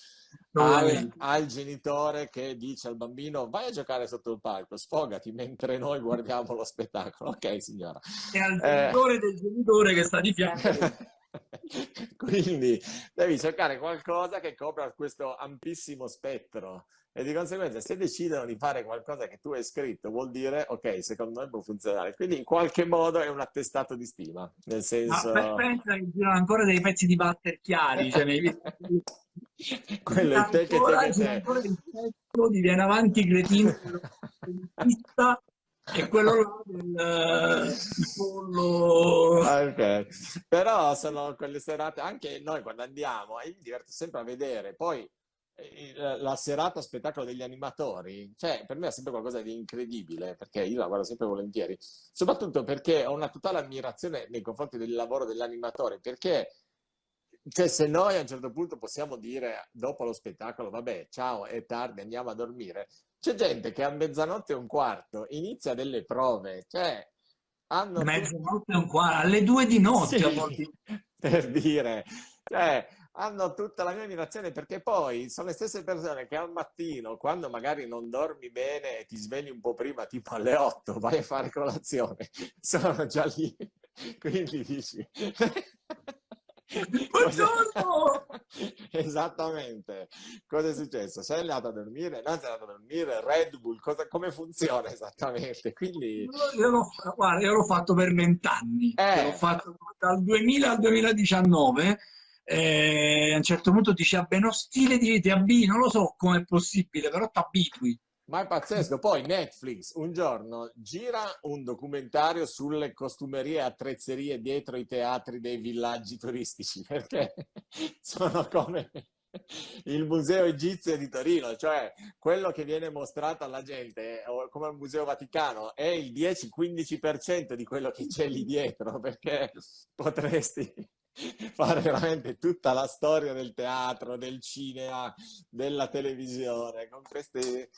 al, al genitore che dice al bambino vai a giocare sotto il palco, sfogati mentre noi guardiamo lo spettacolo. Ok, signora. E al Eh. genitore del genitore che sta di fianco. Quindi devi cercare qualcosa che copra questo ampissimo spettro e di conseguenza se decidono di fare qualcosa che tu hai scritto vuol dire ok, secondo me può funzionare. Quindi in qualche modo è un attestato di stima, nel Ma senso... pe- pensa che girano ancora dei pezzi di batter chiari, cioè nei. Quello è te che te che te. ancora il pezzo di Viene avanti cretino e quello là del il pollo Ah, ok. Però sono quelle serate, anche noi quando andiamo, io mi diverto sempre a vedere, poi eh, la la serata spettacolo degli animatori, cioè per me è sempre qualcosa di incredibile, perché io la guardo sempre volentieri, soprattutto perché ho una totale ammirazione nei confronti del lavoro dell'animatore, perché cioè, se noi a un certo punto possiamo dire dopo lo spettacolo, vabbè, ciao, è tardi, andiamo a dormire, c'è gente che a mezzanotte e un quarto inizia delle prove, cioè hanno mezzanotte e un quarto alle due di notte sì, per dire, cioè, hanno tutta la mia ammirazione perché poi sono le stesse persone che al mattino, quando magari non dormi bene e ti svegli un po' prima, tipo alle 8, vai a fare colazione, sono già lì. Quindi dici... Buongiorno! Esattamente. Cosa è successo? Sei andato a dormire? Non sei andato a dormire? Red Bull? Cosa, come funziona esattamente? Quindi... Io l'ho, guarda, io l'ho fatto per vent'anni. Eh. L'ho fatto dal 2000 al 2019. E a un certo punto dici, vabbè, no stile di vita, non lo so come è possibile, però ti abitui. Ma è pazzesco. Poi Netflix un giorno gira un documentario sulle costumerie e attrezzerie dietro i teatri dei villaggi turistici, perché sono come il museo egizio di Torino, cioè quello che viene mostrato alla gente come al museo Vaticano è il 10-15% di quello che c'è lì dietro, perché potresti fare veramente tutta la storia del teatro, del cinema, della televisione, con queste...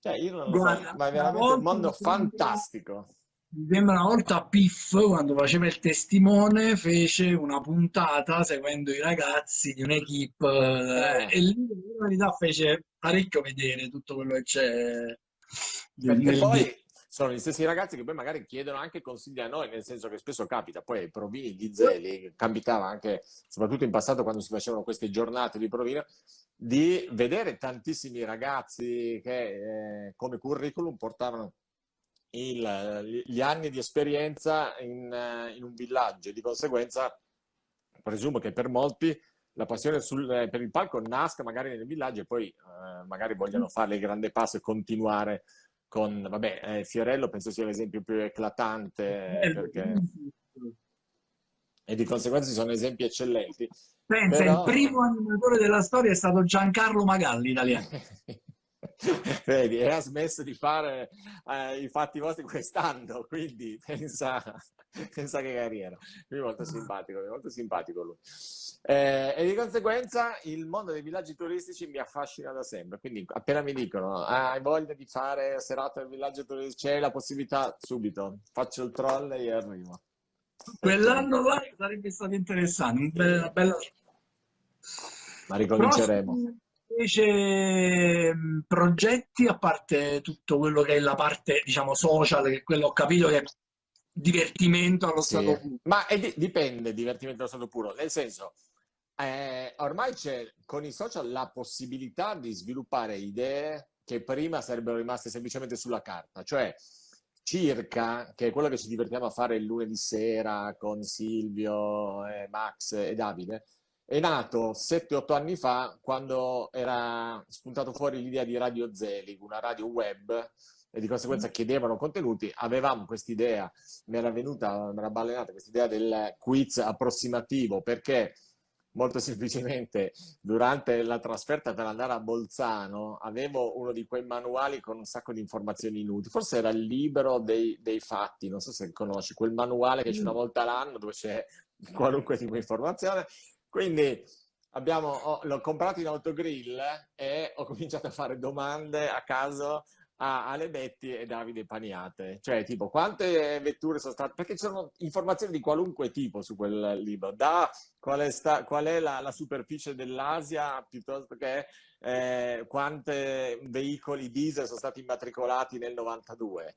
Cioè, io non lo Guarda, so, ma è veramente un mondo fantastico. Mi sembra una volta Piff, quando faceva il testimone, fece una puntata seguendo i ragazzi di un'equipe Eh. e lì in realtà fece parecchio vedere tutto quello che c'è Perché poi sono gli stessi ragazzi che poi magari chiedono anche consigli a noi, nel senso che spesso capita, poi ai provini di Zeli, capitava anche, soprattutto in passato quando si facevano queste giornate di provino, di vedere tantissimi ragazzi che eh, come curriculum portavano il- gli anni di esperienza in, eh, in un villaggio. E di conseguenza presumo che per molti la passione sul- eh, per il palco nasca magari nel villaggio e poi eh, magari vogliono fare il grande passo e continuare con, vabbè, eh, Fiorello penso sia l'esempio più eclatante eh, perché, e di conseguenza ci sono esempi eccellenti. Pensa, Però- il primo animatore della storia è stato Giancarlo Magalli, italiano. Vedi, e ha smesso di fare eh, i fatti vostri quest'anno, quindi pensa, pensa che carriera. Lui è molto simpatico, è molto simpatico lui. Eh, e di conseguenza il mondo dei villaggi turistici mi affascina da sempre, quindi appena mi dicono "Ah, hai voglia di fare serata nel villaggio turistico, c'è la possibilità, subito, faccio il trolley e arrivo. Quell'anno là sarebbe stato interessante, una bella... Ma ricominceremo. Prossimi, Invece mh, progetti, a parte tutto quello che è la parte, diciamo, social, che quello ho capito che è divertimento allo Sì. stato puro. Ma è di- dipende, divertimento allo stato puro, nel senso, eh, ormai c'è con i social la possibilità di sviluppare idee che prima sarebbero rimaste semplicemente sulla carta, cioè circa, che è quello che ci divertiamo a fare il lunedì sera con Silvio, eh, Max e Davide, è nato 7-8 anni fa quando era spuntato fuori l'idea di Radio Zelig, una radio web, e di conseguenza chiedevano contenuti. Avevamo quest'idea, mi era venuta, mi era balenata quest'idea del quiz approssimativo, perché molto semplicemente durante la trasferta per andare a Bolzano avevo uno di quei manuali con un sacco di informazioni inutili, forse era il libro dei, dei fatti, non so se conosci, quel manuale che c'è una volta l'anno dove c'è qualunque tipo di informazione. Quindi abbiamo, ho- l'ho comprato in autogrill e ho cominciato a fare domande a caso a Ale Betti e Davide Paniate, cioè tipo quante vetture sono state, perché ci sono informazioni di qualunque tipo su quel libro, da qual è, sta- qual è la, la superficie dell'Asia piuttosto che eh, quanti veicoli diesel sono stati immatricolati nel 92.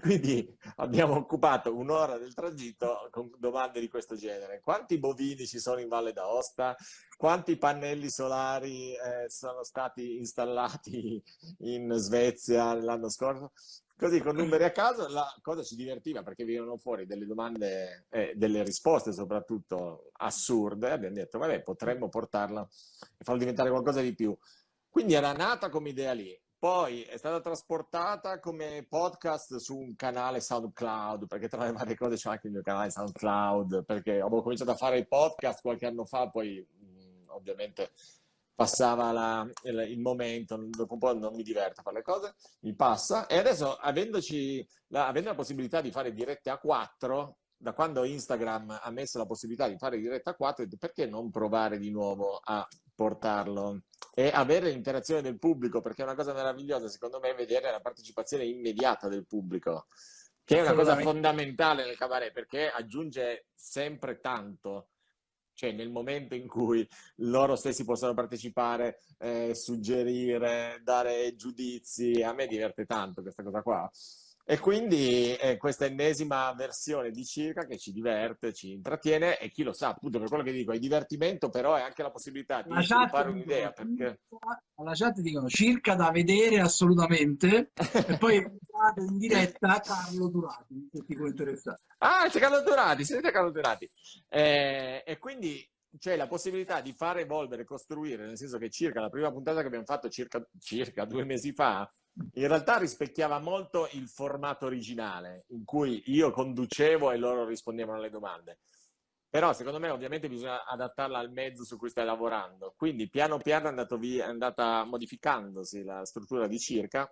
Quindi abbiamo occupato un'ora del tragitto con domande di questo genere. Quanti bovini ci sono in Valle d'Aosta? Quanti pannelli solari eh, sono stati installati in Svezia l'anno scorso? Così con numeri a caso la cosa ci divertiva perché venivano fuori delle domande e delle risposte soprattutto assurde. Abbiamo detto, vabbè, potremmo portarla e farlo diventare qualcosa di più. Quindi era nata come idea lì. Poi è stata trasportata come podcast su un canale SoundCloud, perché tra le varie cose c'è anche il mio canale SoundCloud, perché avevo cominciato a fare i podcast qualche anno fa, poi mh, ovviamente passava la- il, il momento, dopo un po' non mi diverto a fare le cose, mi passa. E adesso, avendoci la, avendo la possibilità di fare dirette a 4, da quando Instagram ha messo la possibilità di fare dirette a 4, ho detto, perché non provare di nuovo a portarlo e avere l'interazione del pubblico, perché è una cosa meravigliosa, secondo me, vedere la partecipazione immediata del pubblico, che è una cosa fondamentale nel cabaret, perché aggiunge sempre tanto. Cioè, nel momento in cui loro stessi possono partecipare, eh, suggerire, dare giudizi, a me diverte tanto questa cosa qua. E quindi è questa ennesima versione di circa che ci diverte, ci intrattiene e chi lo sa, appunto per quello che dico, è divertimento, però è anche la possibilità di sviluppare un'idea. Perché... Alla chat dicono circa da vedere assolutamente e poi in diretta Carlo Durati, se ti può interessare. Ah, c'è Carlo Durati, siete Carlo Durati. Eh, e quindi c'è la possibilità di far evolvere, costruire, nel senso che circa la prima puntata che abbiamo fatto circa, circa due mesi fa, in realtà rispecchiava molto il formato originale, in cui io conducevo e loro rispondevano alle domande. Però secondo me ovviamente bisogna adattarla al mezzo su cui stai lavorando. Quindi piano piano è, via, è andata modificandosi la struttura di circa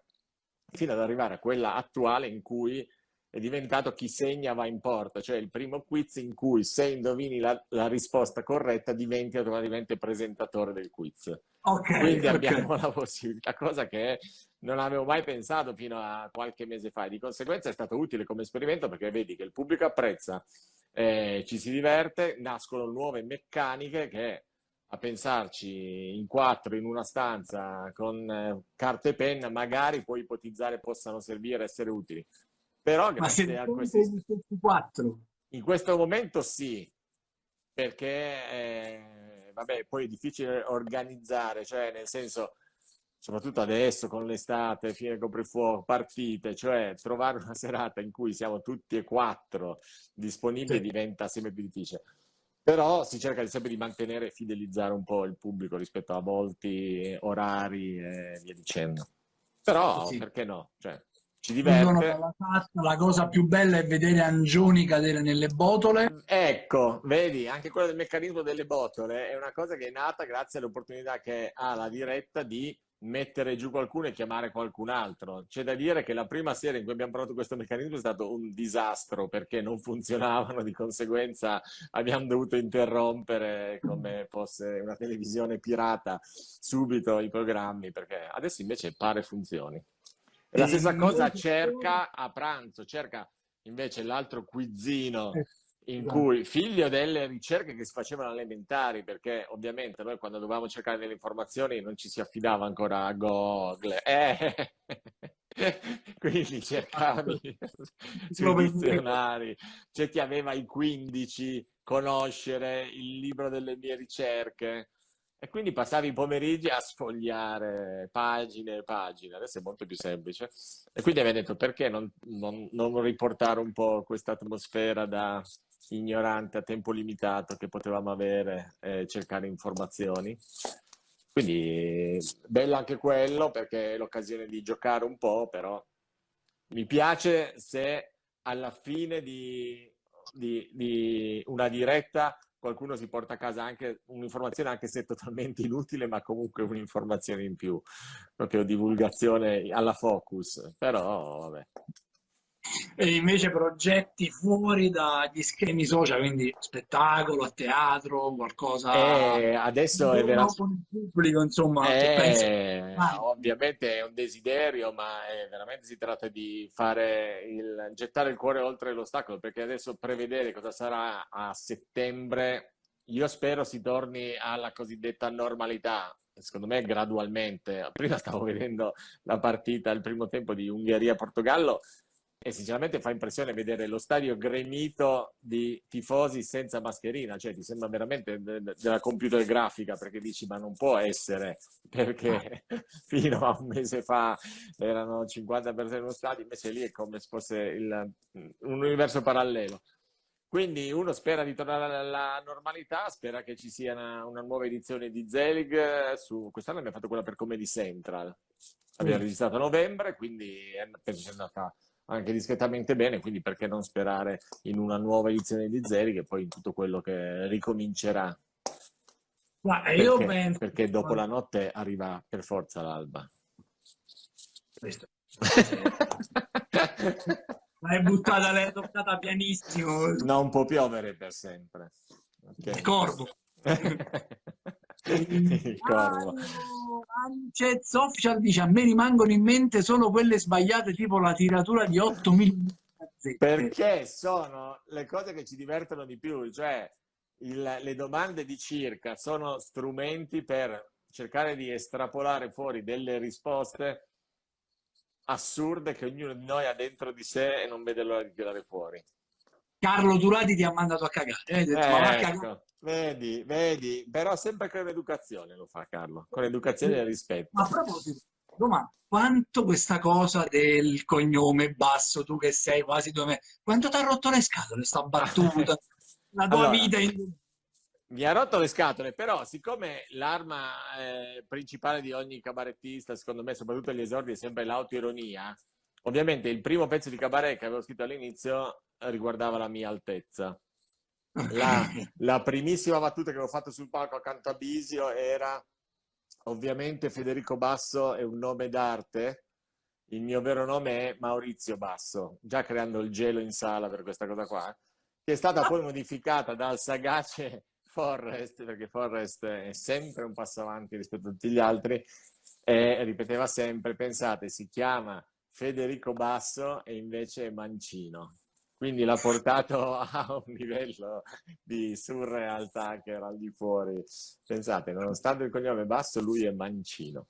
fino ad arrivare a quella attuale in cui è diventato chi segna va in porta, cioè il primo quiz in cui se indovini la, la risposta corretta diventi automaticamente presentatore del quiz. Okay, Quindi okay. abbiamo la possibilità, cosa che non avevo mai pensato fino a qualche mese fa. Di conseguenza è stato utile come esperimento perché vedi che il pubblico apprezza, eh, ci si diverte, nascono nuove meccaniche che a pensarci in quattro in una stanza con eh, carta e penna magari puoi ipotizzare possano servire, essere utili. Però se a questi quattro? In questo momento sì, perché eh, vabbè, poi è difficile organizzare, cioè nel senso, soprattutto adesso con l'estate, fine coprifuoco, partite, cioè trovare una serata in cui siamo tutti e quattro disponibili sì. diventa sempre più difficile. Però si cerca sempre di mantenere e fidelizzare un po' il pubblico rispetto a volti, orari e via dicendo. Però, sì. perché no? Cioè, ci diverte. La cosa più bella è vedere Angioni cadere nelle botole. Ecco, vedi, anche quello del meccanismo delle botole è una cosa che è nata grazie all'opportunità che ha la diretta di mettere giù qualcuno e chiamare qualcun altro. C'è da dire che la prima sera in cui abbiamo provato questo meccanismo è stato un disastro perché non funzionavano, di conseguenza abbiamo dovuto interrompere come fosse una televisione pirata subito i programmi perché adesso invece pare funzioni. E la stessa cosa cerca a pranzo, cerca invece l'altro quizzino Eh, in esatto. cui, figlio delle ricerche che si facevano elementari, perché ovviamente noi quando dovevamo cercare delle informazioni non ci si affidava ancora a Google, eh, quindi cercavi sui dizionari, c'è chi aveva i 15, conoscere il libro delle mie ricerche. E quindi passavi i pomeriggi a sfogliare pagine e pagine, adesso è molto più semplice. E quindi abbiamo detto perché non, non, non riportare un po' questa atmosfera da ignorante a tempo limitato che potevamo avere e cercare informazioni. Quindi bello anche quello perché è l'occasione di giocare un po', però mi piace se alla fine di, di, di una diretta qualcuno si porta a casa anche un'informazione, anche se totalmente inutile, ma comunque un'informazione in più, proprio divulgazione alla focus, però vabbè. E invece progetti fuori dagli schemi social, quindi spettacolo, a teatro, qualcosa... Eh, adesso è il pubblico, insomma, eh, ovviamente è un desiderio, ma è, veramente si tratta di fare il, gettare il cuore oltre l'ostacolo, perché adesso prevedere cosa sarà a settembre, io spero si torni alla cosiddetta normalità, secondo me gradualmente. Prima stavo vedendo la partita, il primo tempo di Ungheria-Portogallo, e sinceramente fa impressione vedere lo stadio gremito di tifosi senza mascherina, cioè ti sembra veramente de de della computer grafica perché dici ma non può essere perché fino a un mese fa erano 50 persone in uno stadio, invece lì è come se fosse il, un universo parallelo. Quindi uno spera di tornare alla normalità, spera che ci sia una, una nuova edizione di Zelig, su quest'anno abbiamo fatto quella per Comedy Central, abbiamo mm. registrato a novembre, quindi penso sia andata anche discretamente bene, quindi perché non sperare in una nuova edizione di Zeri che poi in tutto quello che ricomincerà. Ma perché, io penso... perché dopo la notte arriva per forza l'alba. Questo. L'hai buttata, l'hai toccata pianissimo. Non può piovere per sempre. Okay. Il corvo. il corvo. Ancez Official dice a me rimangono in mente solo quelle sbagliate tipo la tiratura di 8 mm perché sono le cose che ci divertono di più cioè il, le domande di circa sono strumenti per cercare di estrapolare fuori delle risposte assurde che ognuno di noi ha dentro di sé e non vede l'ora di tirare fuori. Carlo Turati ti ha mandato a cagare. Eh, detto, eh, ecco, vedi, vedi, però sempre con educazione lo fa Carlo, con educazione e rispetto. Ma a proposito, domanda, quanto questa cosa del cognome basso, tu che sei quasi due metri, quanto ti ha rotto le scatole sta battuta? la tua allora, vita in... Mi ha rotto le scatole, però siccome l'arma eh, principale di ogni cabarettista, secondo me, soprattutto agli esordi, è sempre l'autoironia, ovviamente il primo pezzo di cabaret che avevo scritto all'inizio riguardava la mia altezza. La, la, primissima battuta che avevo fatto sul palco accanto a Bisio era ovviamente Federico Basso è un nome d'arte, il mio vero nome è Maurizio Basso, già creando il gelo in sala per questa cosa qua, che è stata poi modificata dal sagace Forrest, perché Forrest è sempre un passo avanti rispetto a tutti gli altri, e ripeteva sempre, pensate, si chiama Federico Basso e invece è Mancino. Quindi l'ha portato a un livello di surrealtà che era al di fuori. Pensate, nonostante il cognome Basso, lui è Mancino.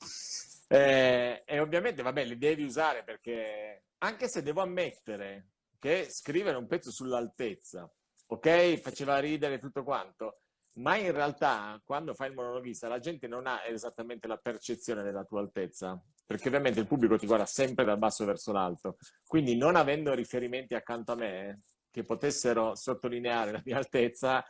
Eh, e ovviamente, vabbè, li devi usare perché, anche se devo ammettere che scrivere un pezzo sull'altezza, ok, faceva ridere tutto quanto, ma in realtà quando fai il monologhista la gente non ha esattamente la percezione della tua altezza, perché ovviamente il pubblico ti guarda sempre dal basso verso l'alto, quindi non avendo riferimenti accanto a me che potessero sottolineare la mia altezza,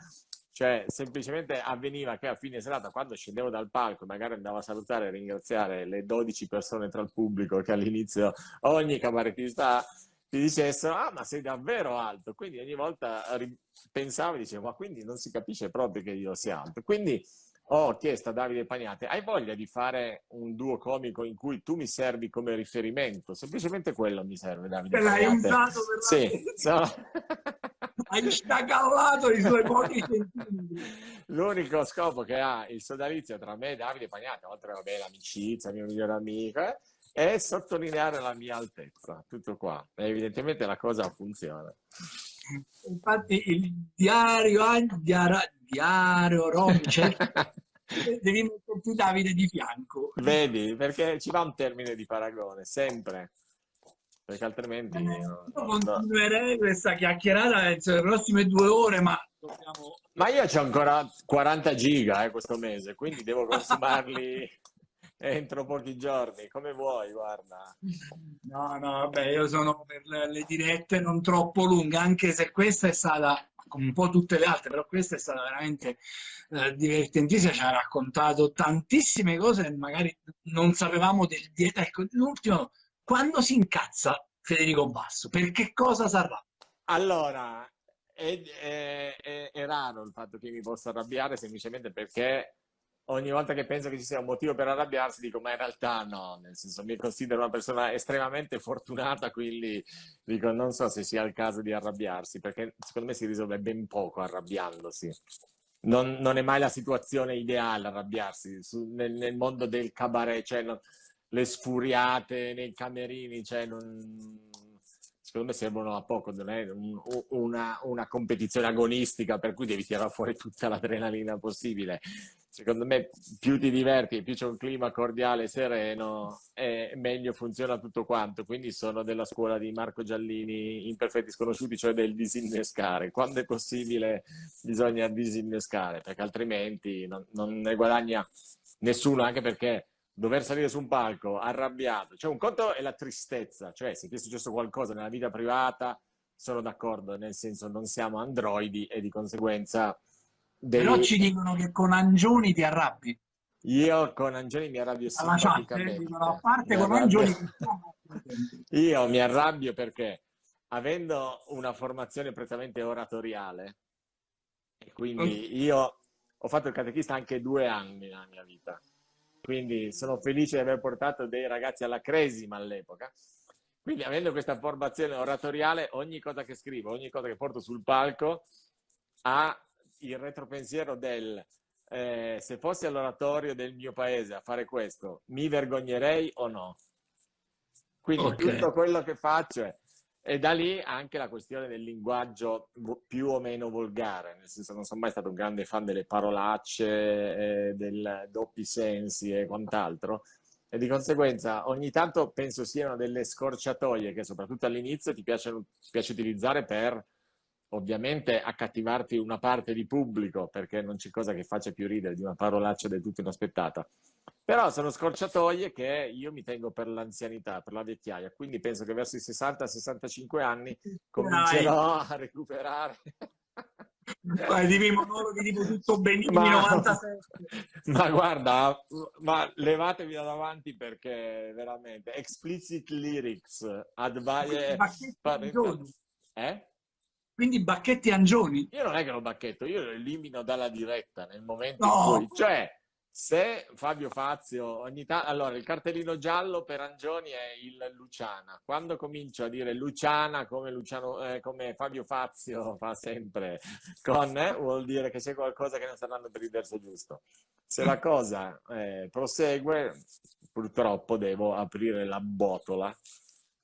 cioè semplicemente avveniva che a fine serata quando scendevo dal palco magari andavo a salutare e ringraziare le 12 persone tra il pubblico che all'inizio ogni cabarettista ha, ti dicessero, ah ma sei davvero alto, quindi ogni volta pensavo e dicevo, ma quindi non si capisce proprio che io sia alto. Quindi ho chiesto a Davide Pagnate, hai voglia di fare un duo comico in cui tu mi servi come riferimento? Semplicemente quello mi serve, Davide. Te l'hai usato per Sì, la... so... Hai staccallato i suoi pochi centimetri. L'unico scopo che ha il sodalizio tra me e Davide Pagnate, oltre a l'amicizia, il mio migliore amico, eh, è sottolineare la mia altezza, tutto qua. E evidentemente la cosa funziona. Infatti il diario, diario, diario Romice, devi metterti Davide di fianco. Vedi, perché ci va un termine di paragone, sempre. Perché altrimenti... Eh, io continuerei no. questa chiacchierata nelle prossime due ore, ma dobbiamo... Ma io ho ancora 40 giga eh, questo mese, quindi devo consumarli entro pochi giorni, come vuoi, guarda. No, no, vabbè, io sono per le dirette non troppo lunghe, anche se questa è stata, come un po' tutte le altre, però questa è stata veramente eh, divertentissima, ci ha raccontato tantissime cose magari non sapevamo del dieta. Ecco, l'ultimo, quando si incazza Federico Basso? Per che cosa sarà? Allora, è, è, è, è raro il fatto che mi possa arrabbiare semplicemente perché ogni volta che penso che ci sia un motivo per arrabbiarsi dico ma in realtà no, nel senso mi considero una persona estremamente fortunata, quindi dico non so se sia il caso di arrabbiarsi, perché secondo me si risolve ben poco arrabbiandosi. Non, non è mai la situazione ideale arrabbiarsi Su, nel, nel, mondo del cabaret, cioè non, le sfuriate nei camerini, cioè non, secondo me servono a poco, non è un, una, una competizione agonistica per cui devi tirare fuori tutta l'adrenalina possibile secondo me più ti diverti, più c'è un clima cordiale e sereno, e meglio funziona tutto quanto. Quindi sono della scuola di Marco Giallini, Imperfetti Sconosciuti, cioè del disinnescare. Quando è possibile bisogna disinnescare, perché altrimenti non, non ne guadagna nessuno, anche perché dover salire su un palco arrabbiato, cioè un conto è la tristezza, cioè se ti è successo qualcosa nella vita privata, sono d'accordo, nel senso non siamo androidi e di conseguenza dei... Però ci dicono che con Angioni ti arrabbi. Io con Angioni mi arrabbio simpaticamente. Chat, a parte con Angioni... Io mi arrabbio perché avendo una formazione prettamente oratoriale, e quindi io ho fatto il catechista anche due anni nella mia vita, quindi sono felice di aver portato dei ragazzi alla cresima all'epoca. Quindi avendo questa formazione oratoriale, ogni cosa che scrivo, ogni cosa che porto sul palco ha il retropensiero del eh, se fossi all'oratorio del mio paese a fare questo, mi vergognerei o no? Quindi okay. tutto quello che faccio è... E da lì anche la questione del linguaggio più o meno volgare, nel senso non sono mai stato un grande fan delle parolacce, eh, dei doppi sensi e quant'altro, E di conseguenza ogni tanto penso siano delle scorciatoie che soprattutto all'inizio ti, piacciono, ti piace utilizzare per ovviamente accattivarti una parte di pubblico, perché non c'è cosa che faccia più ridere di una parolaccia del tutto inaspettata. Però sono scorciatoie che io mi tengo per l'anzianità, per la vecchiaia, quindi penso che verso i 60-65 anni comincerò a recuperare. di monologhi tipo tutto benissimo, ma, 97. Ma guarda, ma levatevi da davanti perché veramente explicit lyrics, advise... Eh? Quindi Bacchetti Angioni? Io non è che lo bacchetto, io lo elimino dalla diretta nel momento no. in cui... Cioè, se Fabio Fazio ogni tanto... Allora, il cartellino giallo per Angioni è il Luciana. Quando comincio a dire Luciana come, Luciano, eh, come Fabio Fazio fa sempre con, eh, vuol dire che c'è qualcosa che non sta andando per il verso giusto. Se la cosa eh, prosegue, purtroppo devo aprire la botola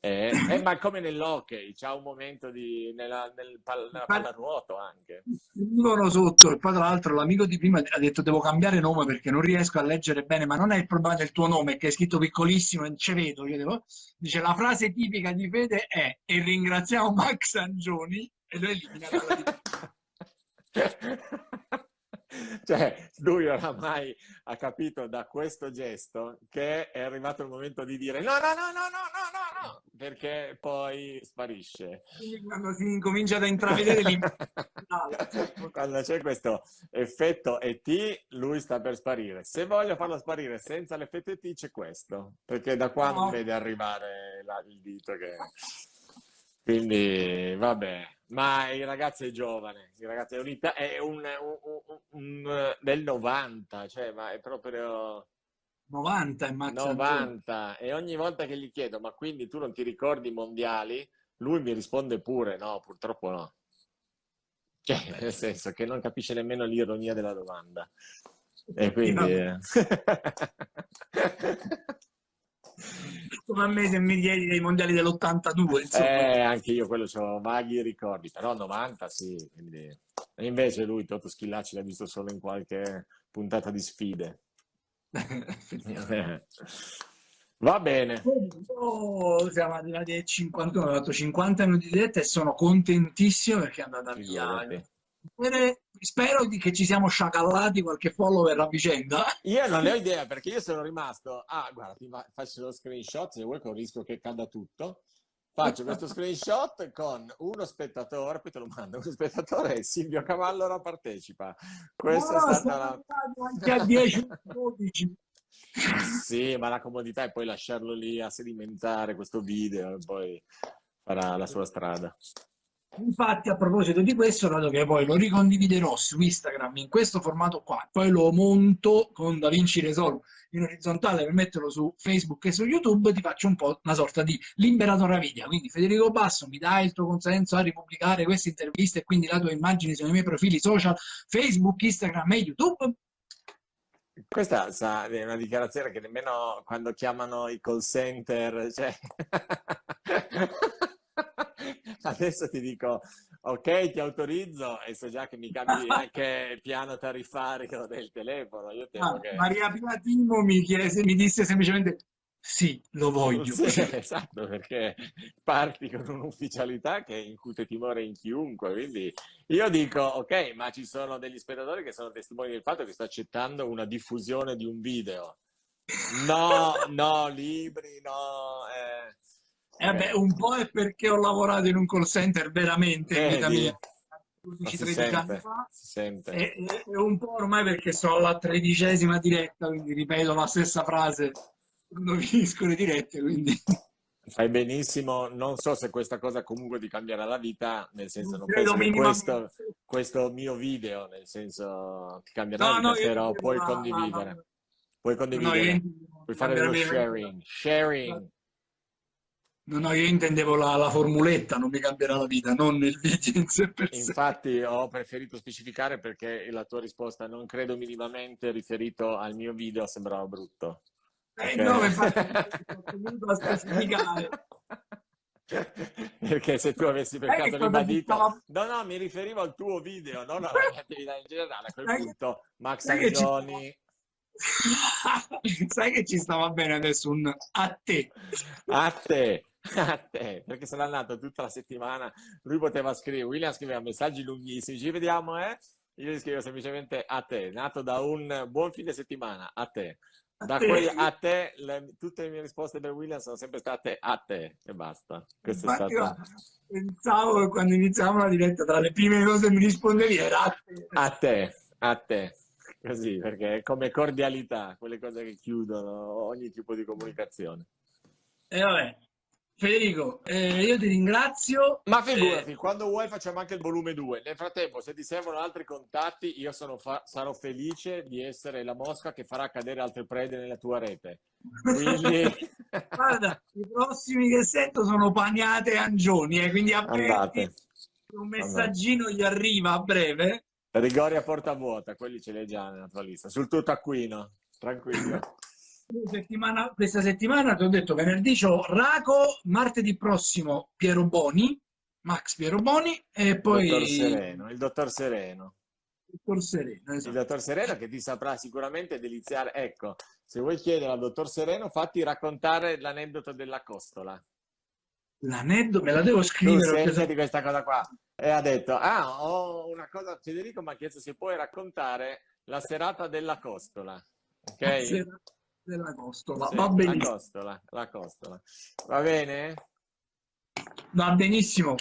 eh, eh, ma come nell'hockey, c'è un momento di, nella, nel pal, nella pallanuoto anche. Vivono sotto, e poi tra l'altro l'amico di prima ha detto devo cambiare nome perché non riesco a leggere bene, ma non è il problema del tuo nome, che è scritto piccolissimo, non ci vedo. Devo... Dice la frase tipica di Fede è e ringraziamo Max Angioni e lo elimina dalla cioè lui oramai ha capito da questo gesto che è arrivato il momento di dire no, no, no, no, no, no, no, perché poi sparisce. Quando si incomincia ad intravedere l'impatto. quando c'è questo effetto ET, lui sta per sparire. Se voglio farlo sparire senza l'effetto ET c'è questo, perché da qua no. non vede arrivare la, il dito che... Quindi vabbè, ma il ragazzo è giovane, il ragazzo è, un, è un, un, un, del 90, cioè, ma è proprio... 90 è 90 e ogni volta che gli chiedo ma quindi tu non ti ricordi i mondiali? Lui mi risponde pure no purtroppo no. Cioè nel senso che non capisce nemmeno l'ironia della domanda. E quindi come a me se mi chiedi dei mondiali dell'82 eh, anche io quello ho vaghi ricordi però 90 sì quindi... e invece lui Toto Schillacci l'ha visto solo in qualche puntata di sfide. Va bene. Oh, siamo arrivati ai 51 ho fatto 50 minuti di diretta e sono contentissimo perché è andata via spero di che ci siamo sciacallati qualche follower a vicenda. Io non ne ho idea perché io sono rimasto, ah guarda ti faccio lo screenshot se vuoi con il rischio che cada tutto. Faccio questo screenshot con uno spettatore, poi te lo mando, uno spettatore è Silvio Cavallo ora partecipa. Questa no, è stata la... Anche a 10, 12. Sì, ma la comodità è poi lasciarlo lì a sedimentare questo video e poi farà la sua strada. Infatti, a proposito di questo, dato che poi lo ricondividerò su Instagram in questo formato qua, poi lo monto con DaVinci Resolve in orizzontale per metterlo su Facebook e su YouTube, ti faccio un po' una sorta di liberatore video. Quindi Federico Basso, mi dai il tuo consenso a ripubblicare queste interviste e quindi la tua immagine sui miei profili social Facebook, Instagram e YouTube? Questa sa, è una dichiarazione che nemmeno quando chiamano i call center, cioè... adesso ti dico ok ti autorizzo e so già che mi cambi anche il piano tariffario del telefono ah, che... Maria Platino mi, chiese, mi disse semplicemente sì, lo voglio. Sì, esatto, perché parti con un'ufficialità che incute timore in chiunque, quindi io dico, ok, ma ci sono degli spettatori che sono testimoni del fatto che sto accettando una diffusione di un video. No, no, libri, no, eh, eh beh, un po' è perché ho lavorato in un call center veramente in vita mia. 12-13 anni fa. e, e, un po' ormai perché sono alla tredicesima diretta quindi ripeto la stessa frase quando finisco le dirette quindi. Fai benissimo. Non so se questa cosa comunque ti cambierà la vita nel senso non penso che questo, questo, mio video nel senso ti cambierà no, la vita no, però puoi condividere. Puoi condividere. no, puoi fare dello sharing. Sharing No, no, io intendevo la, la, formuletta, non mi cambierà la vita, non il video in sé per sé. Infatti ho preferito specificare perché la tua risposta non credo minimamente riferito al mio video sembrava brutto. Eh okay. no, infatti ho specificare. Perché se tu avessi per caso ribadito... No, no, mi riferivo al tuo video, non alla mia attività in generale. A quel punto Max Angioni... Sai che ci stava bene adesso un a te. A te, a te, perché sono andato tutta la settimana, lui poteva scrivere, William scriveva messaggi lunghissimi, ci vediamo, eh? Io gli scrivo semplicemente a te, nato da un buon fine settimana, a te. Da quel a te, le, tutte le mie risposte per William sono sempre state a te e basta. Questo è stato... Pensavo che quando iniziamo la diretta, tra le prime cose che mi rispondevi era a te. A te, a te. Così, perché è come cordialità, quelle cose che chiudono ogni tipo di comunicazione. E vabbè, Federico, eh, io ti ringrazio. Ma figurati, eh... quando vuoi facciamo anche il volume 2. Nel frattempo, se ti servono altri contatti, io sarò felice di essere la mosca che farà cadere altre prede nella tua rete. Quindi... Guarda, i prossimi che sento sono Pagnate e Angioni, eh, quindi Andate. un messaggino Andate. gli arriva a breve. Rigori a porta vuota, quelli ce li hai già nella tua lista. Sul tuo taccuino, tranquillo. Settimana, questa settimana ti ho detto venerdì c'ho Raco, martedì prossimo Piero Boni, Max Piero Boni e poi... Dottor Sereno, il dottor Sereno. Il dottor Sereno, esatto. Il dottor Sereno che ti saprà sicuramente deliziare. Ecco, se vuoi chiedere al dottor Sereno, fatti raccontare l'aneddoto della costola. L'aneddoto? Me la devo scrivere. Tu di questa cosa qua. E ha detto, ah, ho una cosa, Federico mi ha chiesto se puoi raccontare la serata della costola. Ok? Della costola. Sì, va benissimo. La costola, la costola. Va bene? Va benissimo.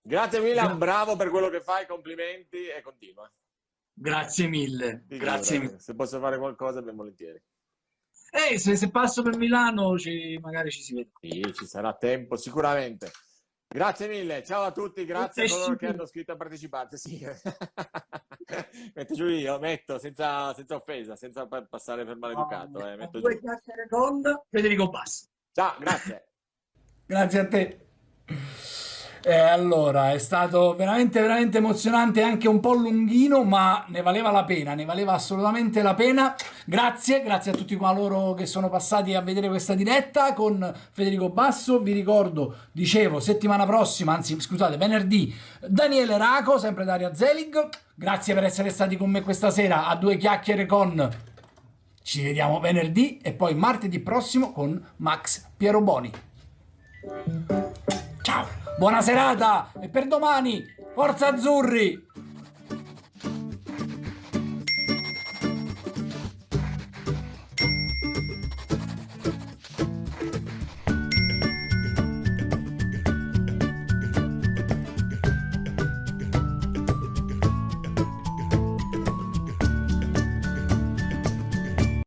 Grazie Milan, bravo per quello che fai, complimenti e continua. Grazie mille. Sì, grazie mille. Se posso fare qualcosa, ben volentieri. Eh, se, se passo per Milano ci, magari ci si vede. Sì, ci sarà tempo, sicuramente. Grazie mille, ciao a tutti, grazie a coloro che hanno scritto a partecipare. Sì. metto giù io, metto senza, senza offesa, senza passare per maleducato. Eh, metto con Federico Basso. Ciao, grazie. grazie a te. Eh, allora, è stato veramente, veramente emozionante, anche un po' lunghino, ma ne valeva la pena, ne valeva assolutamente la pena. Grazie, grazie a tutti coloro che sono passati a vedere questa diretta con Federico Basso. Vi ricordo, dicevo, settimana prossima, anzi scusate, venerdì, Daniele Raco, sempre Daria Zelig. Grazie per essere stati con me questa sera a due chiacchiere con... Ci vediamo venerdì e poi martedì prossimo con Max Pieroboni. Ciao! Buona serata e per domani, Forza Azzurri!